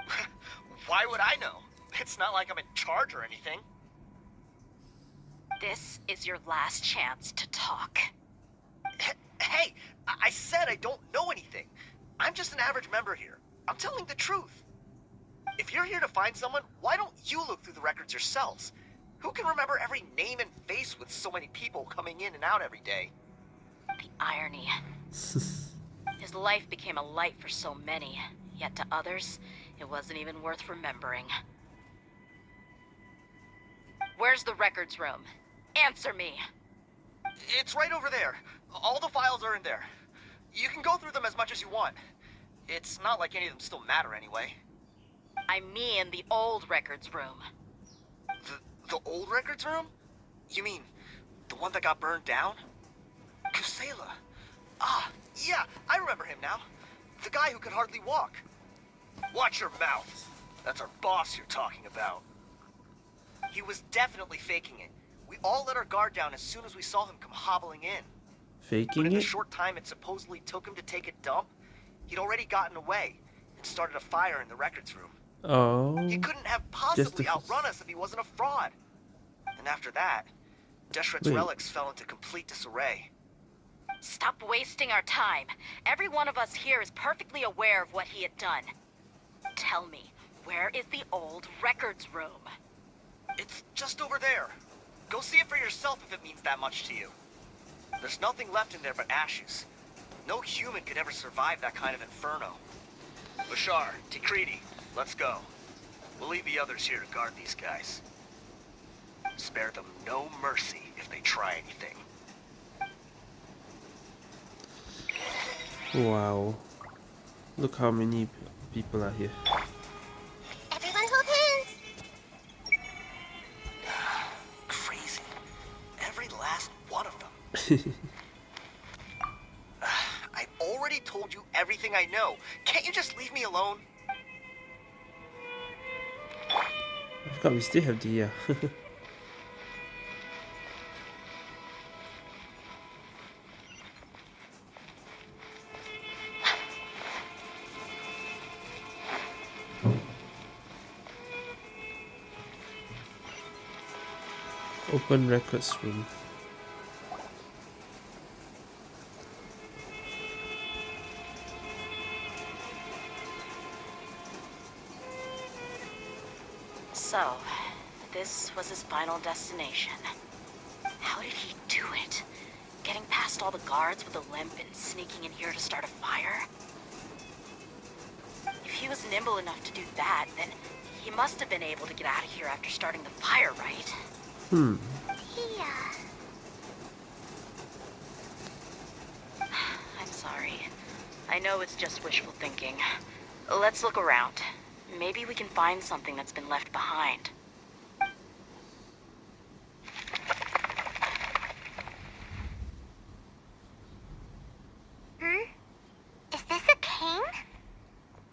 Speaker 9: Why would I know? It's not like I'm in charge or anything.
Speaker 3: This is your last chance to talk.
Speaker 9: H- Hey, I-, I said I don't know anything. I'm just an average member here. I'm telling the truth. If you're here to find someone, why don't you look through the records yourselves? Who can remember every name and face with so many people coming in and out every day?
Speaker 3: The irony. His life became a light for so many, yet to others, it wasn't even worth remembering. Where's the records room? Answer me.
Speaker 9: It's right over there. All the files are in there. You can go through them as much as you want. It's not like any of them still matter anyway.
Speaker 3: I mean the old records room.
Speaker 9: The, the old records room? You mean the one that got burned down? Kusela. Ah, yeah, I remember him now. The guy who could hardly walk. Watch your mouth. That's our boss you're talking about. He was definitely faking it. We all let our guard down as soon as we saw him come hobbling in. But in the
Speaker 1: it?
Speaker 9: short time it supposedly took him to take a dump, he'd already gotten away and started a fire in the records room.
Speaker 1: Oh.
Speaker 9: He couldn't have possibly outrun us if he wasn't a fraud. And after that, Deshret's relics fell into complete disarray.
Speaker 3: Stop wasting our time. Every one of us here is perfectly aware of what he had done. Tell me, where is the old records room?
Speaker 9: It's just over there. Go see it for yourself if it means that much to you. There's nothing left in there but ashes. No human could ever survive that kind of inferno. Bashar, Tikriti, let's go. We'll leave the others here to guard these guys. Spare them no mercy if they try anything.
Speaker 1: Wow. Look how many people are here.
Speaker 9: I've already told you everything I know. Can't you just leave me alone?
Speaker 1: I forgot we still have the uh, Open records room.
Speaker 3: How did he do it? Getting past all the guards with a limp and sneaking in here to start a fire? If he was nimble enough to do that, then he must have been able to get out of here after starting the fire, right?
Speaker 1: Hmm.
Speaker 2: Yeah.
Speaker 3: I'm sorry. I know it's just wishful thinking. Let's look around. Maybe we can find something that's been left behind.
Speaker 2: Hmm? Is this a cane?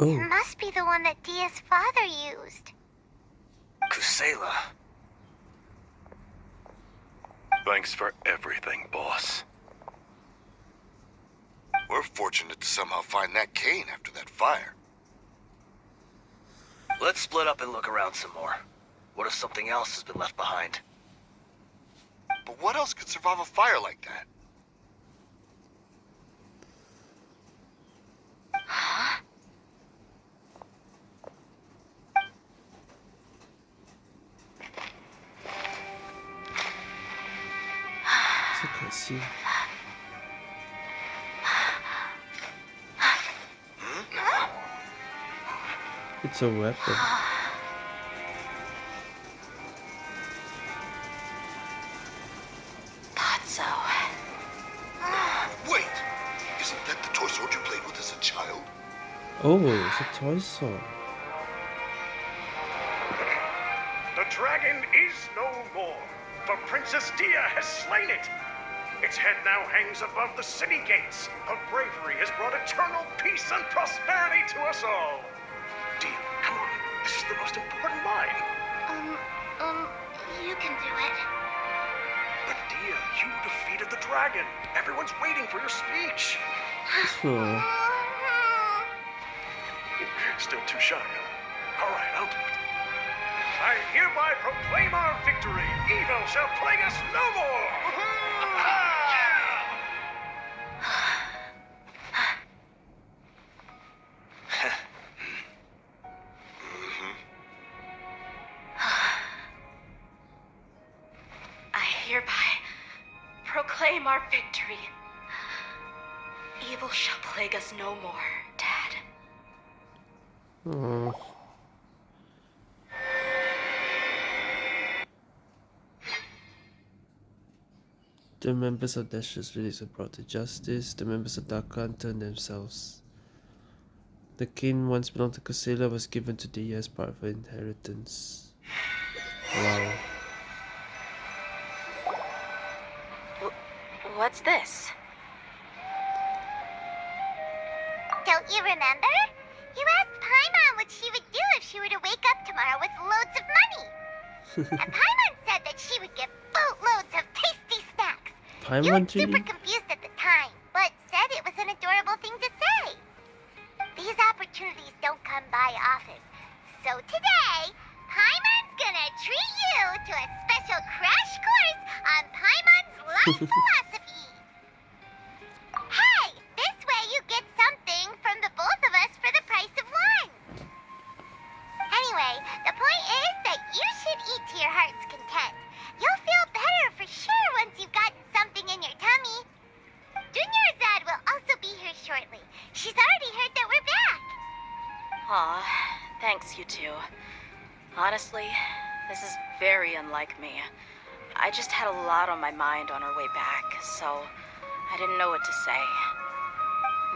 Speaker 1: Oh,
Speaker 2: It must be the one that Dehya's father used.
Speaker 9: Kusela.
Speaker 10: Thanks for everything, boss.
Speaker 11: We're fortunate to somehow find that cane after that fire.
Speaker 9: Let's split up and look around some more. What if something else has been left behind?
Speaker 11: But what else could survive a fire like that?
Speaker 1: I can't. It's a weapon.
Speaker 3: Thought so.
Speaker 11: Wait! Isn't that the toy sword you played with as a child?
Speaker 1: Oh, it's a toy sword.
Speaker 13: The dragon is no more, for Princess Dehya has slain it. Its head now hangs above the city gates. Her bravery has brought eternal peace and prosperity to us all. Dehya, come on. This is the most important line.
Speaker 2: Um, um, you can do it.
Speaker 13: But Dehya, you defeated the dragon. Everyone's waiting for your speech. Still too shy, huh? All right, I'll do it. I hereby proclaim our victory. Evil shall plague us no more.
Speaker 1: The members of Dash's village were brought to justice. The members of Dakan turned themselves. The king once belonged to Kusela was given to Dehya as part of her inheritance. Wow.
Speaker 3: What's this?
Speaker 2: Don't you remember? You asked Paimon what she would do if she were to wake up tomorrow with loads of money. and Paimon snacks. you
Speaker 1: Paimon
Speaker 2: were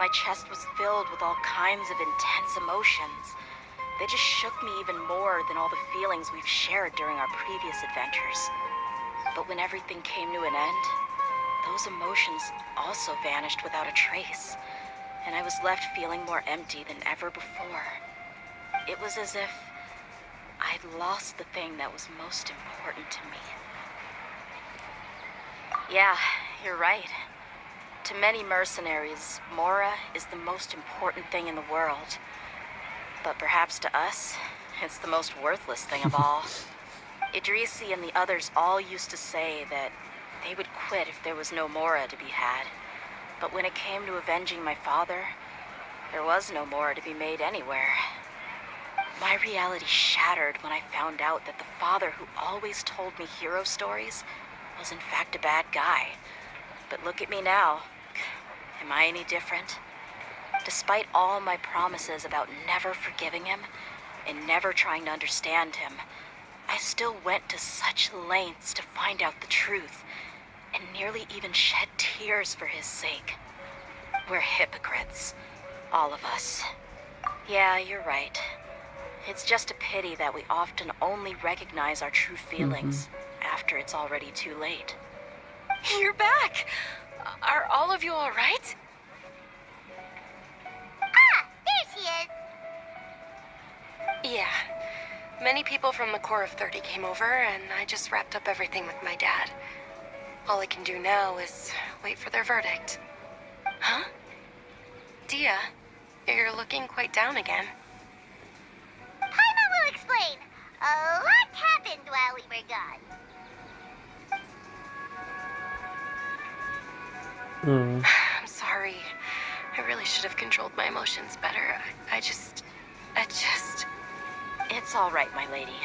Speaker 3: My chest was filled with all kinds of intense emotions. They just shook me even more than all the feelings we've shared during our previous adventures. But when everything came to an end, those emotions also vanished without a trace, and I was left feeling more empty than ever before. It was as if I'd lost the thing that was most important to me. Yeah, you're right. To many mercenaries, Mora is the most important thing in the world. But perhaps to us, it's the most worthless thing of all. Idrisi and the others all used to say that they would quit if there was no Mora to be had. But when it came to avenging my father, there was no Mora to be made anywhere. My reality shattered when I found out that the father who always told me hero stories was in fact a bad guy. But look at me now. Am I any different? Despite all my promises about never forgiving him and never trying to understand him, I still went to such lengths to find out the truth and nearly even shed tears for his sake. We're hypocrites. All of us. Yeah, you're right. It's just a pity that we often only recognize our true mm-hmm. feelings after it's already too late.
Speaker 4: You're back! Are all of you alright?
Speaker 2: Ah, there she is.
Speaker 4: Yeah. Many people from the Corps of 30 came over, and I just wrapped up everything with my dad. All I can do now is wait for their verdict. Huh? Dehya, you're looking quite down again.
Speaker 2: Paimon will explain. A lot happened while we were gone.
Speaker 1: Oh.
Speaker 4: I'm sorry. I really should have controlled my emotions better. I, I just. I just.
Speaker 3: It's all right, my lady.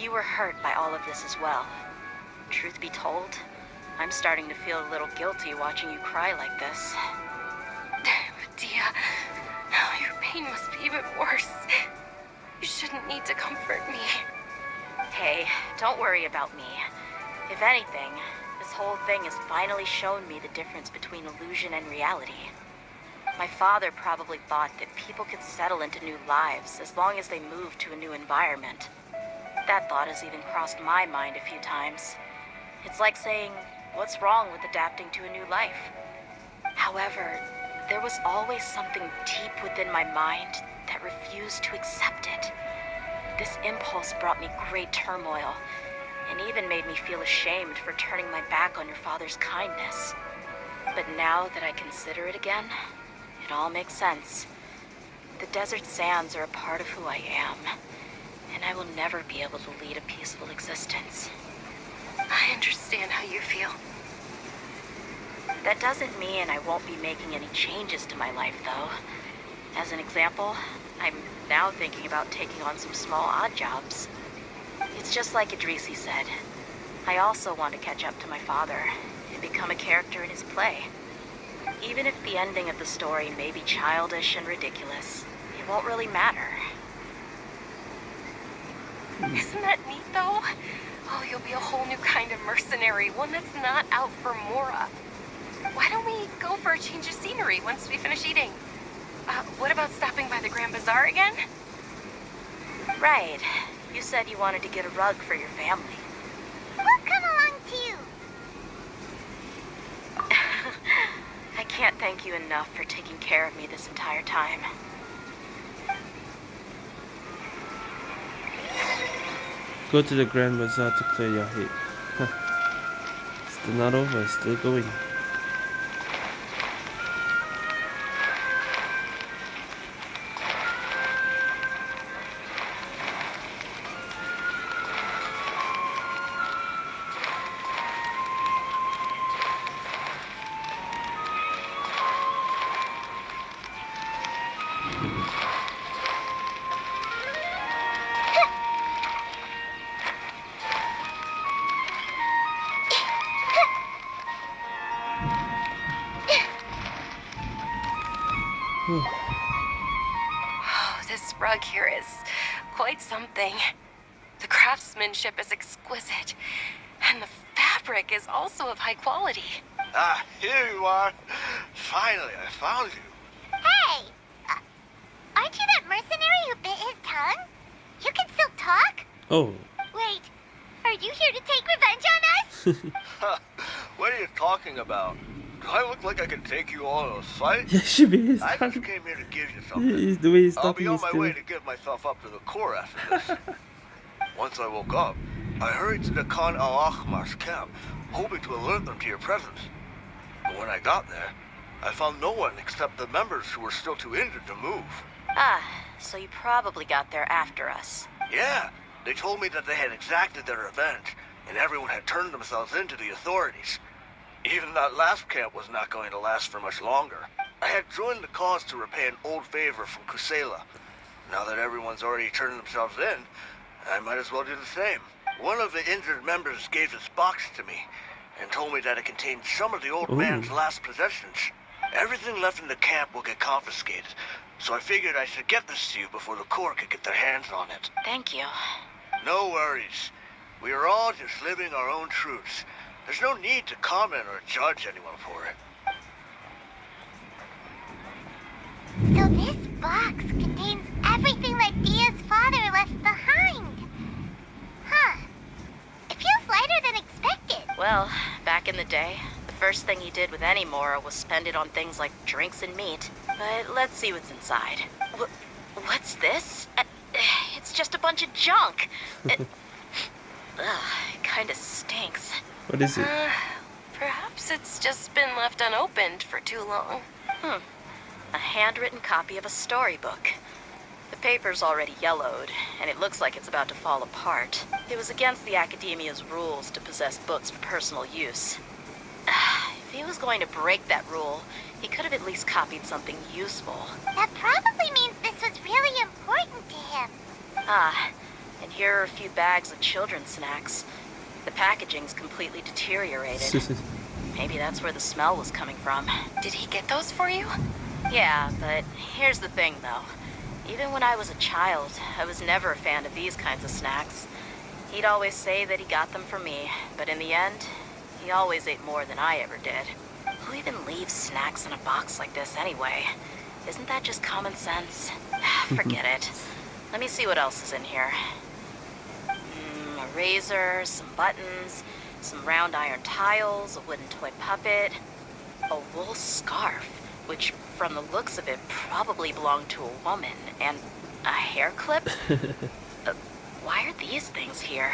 Speaker 3: You were hurt by all of this as well. Truth be told, I'm starting to feel a little guilty watching you cry like this.
Speaker 4: But Dehya, now your pain must be even worse. You shouldn't need to comfort me.
Speaker 3: Hey, don't worry about me. If anything, this whole thing has finally shown me the difference between illusion and reality. My father probably thought that people could settle into new lives as long as they moved to a new environment. That thought has even crossed my mind a few times. It's like saying, what's wrong with adapting to a new life? However, there was always something deep within my mind that refused to accept it. This impulse brought me great turmoil, and even made me feel ashamed for turning my back on your father's kindness. But now that I consider it again, it all makes sense. The desert sands are a part of who I am, and I will never be able to lead a peaceful existence.
Speaker 4: I understand how you feel.
Speaker 3: That doesn't mean I won't be making any changes to my life, though. As an example, I'm now thinking about taking on some small odd jobs. It's just like Idrisi said. I also want to catch up to my father and become a character in his play. Even if the ending of the story may be childish and ridiculous, it won't really matter.
Speaker 4: Isn't that neat, though? Oh, you'll be a whole new kind of mercenary, one that's not out for Mora. Why don't we go for a change of scenery once we finish eating? Uh, what about stopping by the Grand Bazaar again?
Speaker 3: Right. You said you wanted to get a rug for your family.
Speaker 2: We'll come along too.
Speaker 3: I can't thank you enough for taking care of me this entire time.
Speaker 1: Go to the Grand Bazaar to clear your head. Still not over, still going. Yeah, should be his
Speaker 9: I
Speaker 1: time.
Speaker 9: just came here to give you something.
Speaker 1: He's the way he's
Speaker 9: I'll
Speaker 1: talking
Speaker 9: be on
Speaker 1: is
Speaker 9: my
Speaker 1: still.
Speaker 9: way to get myself up to the Corps after this. Once I woke up, I hurried to the Khan al Ahmar's camp, hoping to alert them to your presence. But when I got there, I found no one except the members who were still too injured to move.
Speaker 3: Ah, so you probably got there after us.
Speaker 9: Yeah, they told me that they had exacted their revenge, and everyone had turned themselves in to the authorities. Even that last camp was not going to last for much longer. I had joined the cause to repay an old favor from Kusela. Now that everyone's already turned themselves in, I might as well do the same. One of the injured members gave this box to me, and told me that it contained some of the old
Speaker 1: Ooh.
Speaker 9: man's last possessions. Everything left in the camp will get confiscated, so I figured I should get this to you before the Corps could get their hands on it.
Speaker 3: Thank you.
Speaker 9: No worries. We are all just living our own truths. There's no need to comment or judge anyone for it.
Speaker 2: So this box contains everything that Dehya's father left behind. Huh. It feels lighter than expected.
Speaker 3: Well, back in the day, the first thing he did with any Mora was spend it on things like drinks and meat. But let's see what's inside. Wh- what's this? Uh, it's just a bunch of junk. It, ugh, it kind of stinks.
Speaker 1: What is it?
Speaker 4: Uh, perhaps it's just been left unopened for too long.
Speaker 3: Hmm. A handwritten copy of a storybook. The paper's already yellowed, and it looks like it's about to fall apart. It was against the Akademiya's rules to possess books for personal use. If he was going to break that rule, he could have at least copied something useful.
Speaker 2: That probably means this was really important to him.
Speaker 3: Ah, and here are a few bags of children's snacks. The packaging's completely deteriorated. Maybe that's where the smell was coming from.
Speaker 4: Did he get those for you?
Speaker 3: Yeah, but here's the thing, though. Even when I was a child, I was never a fan of these kinds of snacks. He'd always say that he got them for me, but in the end, he always ate more than I ever did. Who even leaves snacks in a box like this anyway? Isn't that just common sense? Forget it. Let me see what else is in here. Mm, a razor, some buttons, some round iron tiles, a wooden toy puppet, a wool scarf, which from the looks of it probably belonged to a woman, and a hair clip? Uh, why are these things here?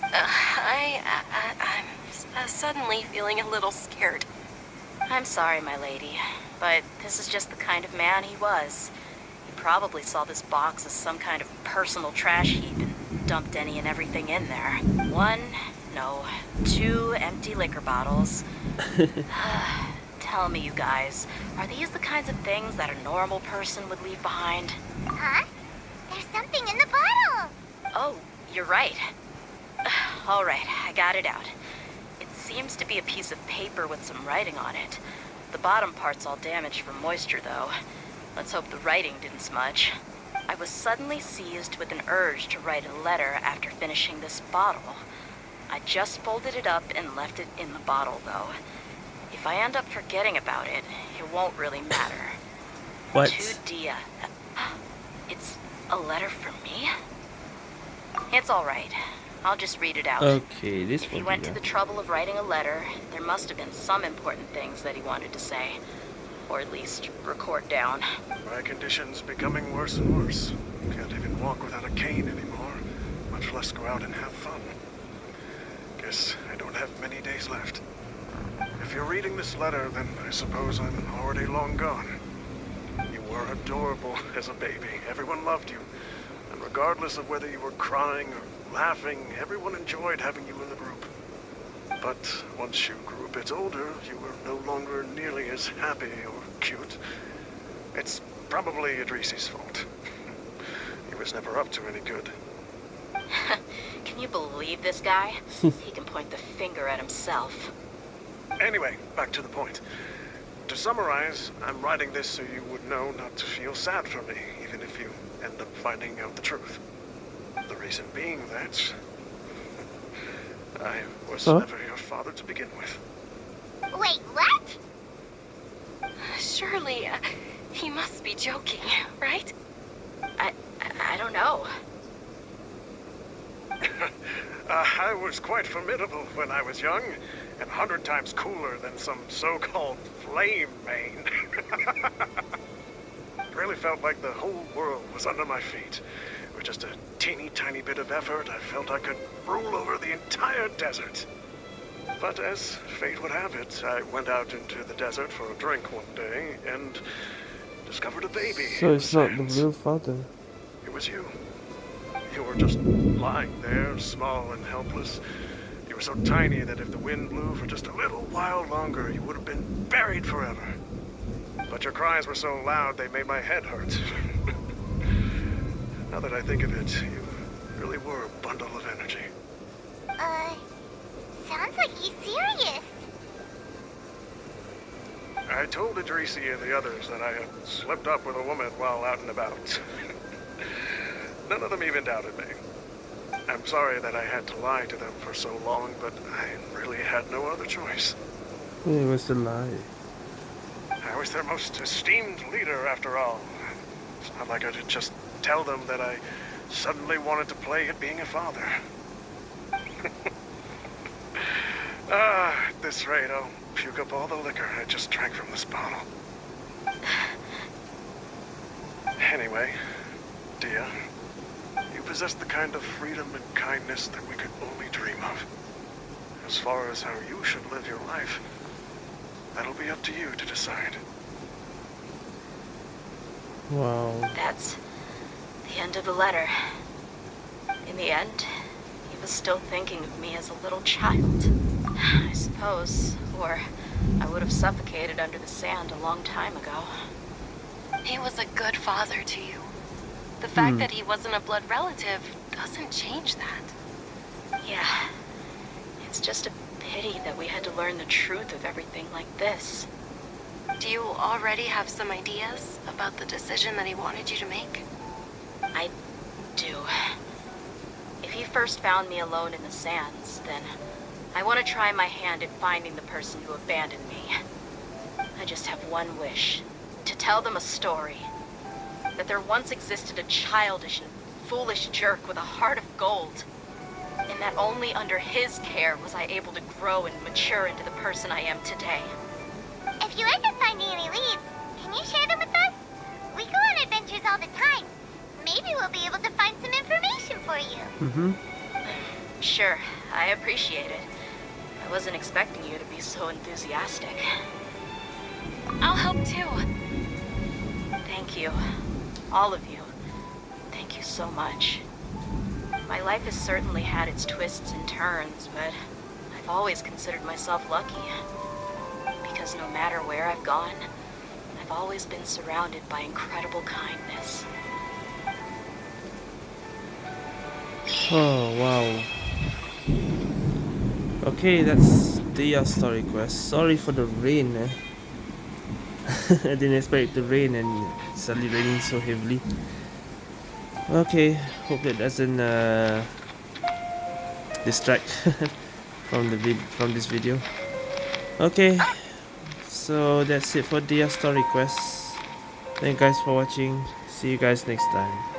Speaker 4: Uh, I, I, I'm uh, suddenly feeling a little scared.
Speaker 3: I'm sorry, my lady, but this is just the kind of man he was. He probably saw this box as some kind of personal trash heap and dumped any and everything in there. One, no, two empty liquor bottles. Tell me, you guys, are these the kinds of things that a normal person would leave behind?
Speaker 2: Huh? There's something in the bottle.
Speaker 3: Oh, you're right. All right, I got it out. It seems to be a piece of paper with some writing on it. The bottom part's all damaged from moisture, though. Let's hope the writing didn't smudge. I was suddenly seized with an urge to write a letter after finishing this bottle. I just folded it up and left it in the bottle, though. If I end up forgetting about it, it won't really matter.
Speaker 1: What?
Speaker 3: To Dehya. It's a letter from me? It's all right. I'll just read it out.
Speaker 1: Okay, this
Speaker 3: If he went to the trouble of writing a letter, there must have been some important things that he wanted to say. Or at least record down.
Speaker 13: My condition's becoming worse and worse. Can't even walk without a cane anymore, much less go out and have fun. Guess I don't have many days left. If you're reading this letter, then I suppose I'm already long gone. You were adorable as a baby. Everyone loved you. And regardless of whether you were crying or laughing, everyone enjoyed having you in the group. But once you grew a bit older, you were no longer nearly as happy or cute. It's probably Idrisi's fault. he was never up to any good.
Speaker 3: Can you believe this guy? he can point the finger at himself.
Speaker 13: Anyway, back to the point. To summarize, I'm writing this so you would know not to feel sad for me, even if you end up finding out the truth. The reason being that I was
Speaker 1: Huh?
Speaker 13: never your father to begin with.
Speaker 2: Wait, what?
Speaker 4: Surely, uh, He must be joking, right?
Speaker 3: I, I, I don't know.
Speaker 13: Uh, I was quite formidable when I was young, and a hundred times cooler than some so-called flame main. really felt like the whole world was under my feet. With just a teeny tiny bit of effort, I felt I could rule over the entire desert. But as fate would have it, I went out into the desert for a drink one day and discovered a baby.
Speaker 1: So it's not the real father.
Speaker 13: It was you. You were just lying there, small and helpless. Were so tiny that if the wind blew for just a little while longer, you would have been buried forever. But your cries were so loud they made my head hurt. now that I think of it, you really were a bundle of energy.
Speaker 2: Uh, sounds like he's serious.
Speaker 13: I told Idrisi and the others that I had slipped up with a woman while out and about. None of them even doubted me. I'm sorry that I had to lie to them for so long, but I really had no other choice.
Speaker 1: It was a lie.
Speaker 13: I was their most esteemed leader, after all. It's not like I could just tell them that I suddenly wanted to play at being a father. ah, at this rate, I'll puke up all the liquor I just drank from this bottle. Anyway, Dehya, you possess the kind of freedom and kindness that we could only dream of. As far as how you should live your life, that'll be up to you to decide.
Speaker 1: Wow.
Speaker 3: That's the end of the letter. In the end, he was still thinking of me as a little child. I suppose, or I would have suffocated under the sand a long time ago.
Speaker 4: He was a good father to you. The fact
Speaker 1: Hmm.
Speaker 4: that he wasn't a blood relative doesn't change that.
Speaker 3: Yeah. It's just a pity that we had to learn the truth of everything like this.
Speaker 4: Do you already have some ideas about the decision that he wanted you to make?
Speaker 3: I do. If he first found me alone in the sands, then I want to try my hand at finding the person who abandoned me. I just have one wish. To tell them a story. That there once existed a childish and foolish jerk with a heart of gold. And that only under his care was I able to grow and mature into the person I am today.
Speaker 2: If you end up finding any leads, can you share them with us? We go on adventures all the time. Maybe we'll be able to find some information for you.
Speaker 1: Mm-hmm.
Speaker 3: Sure, I appreciate it. I wasn't expecting you to be so enthusiastic.
Speaker 4: I'll help too.
Speaker 3: Thank you. All of you. Thank you so much. My life has certainly had its twists and turns, but I've always considered myself lucky. Because no matter where I've gone, I've always been surrounded by incredible kindness.
Speaker 1: Oh wow. Okay, that's the story quest. Sorry for the rain. Eh? I didn't expect it to rain and it's suddenly raining so heavily. Okay, hope that doesn't uh, distract from the from this video. Okay, so that's it for the story quest. Thank you guys for watching. See you guys next time.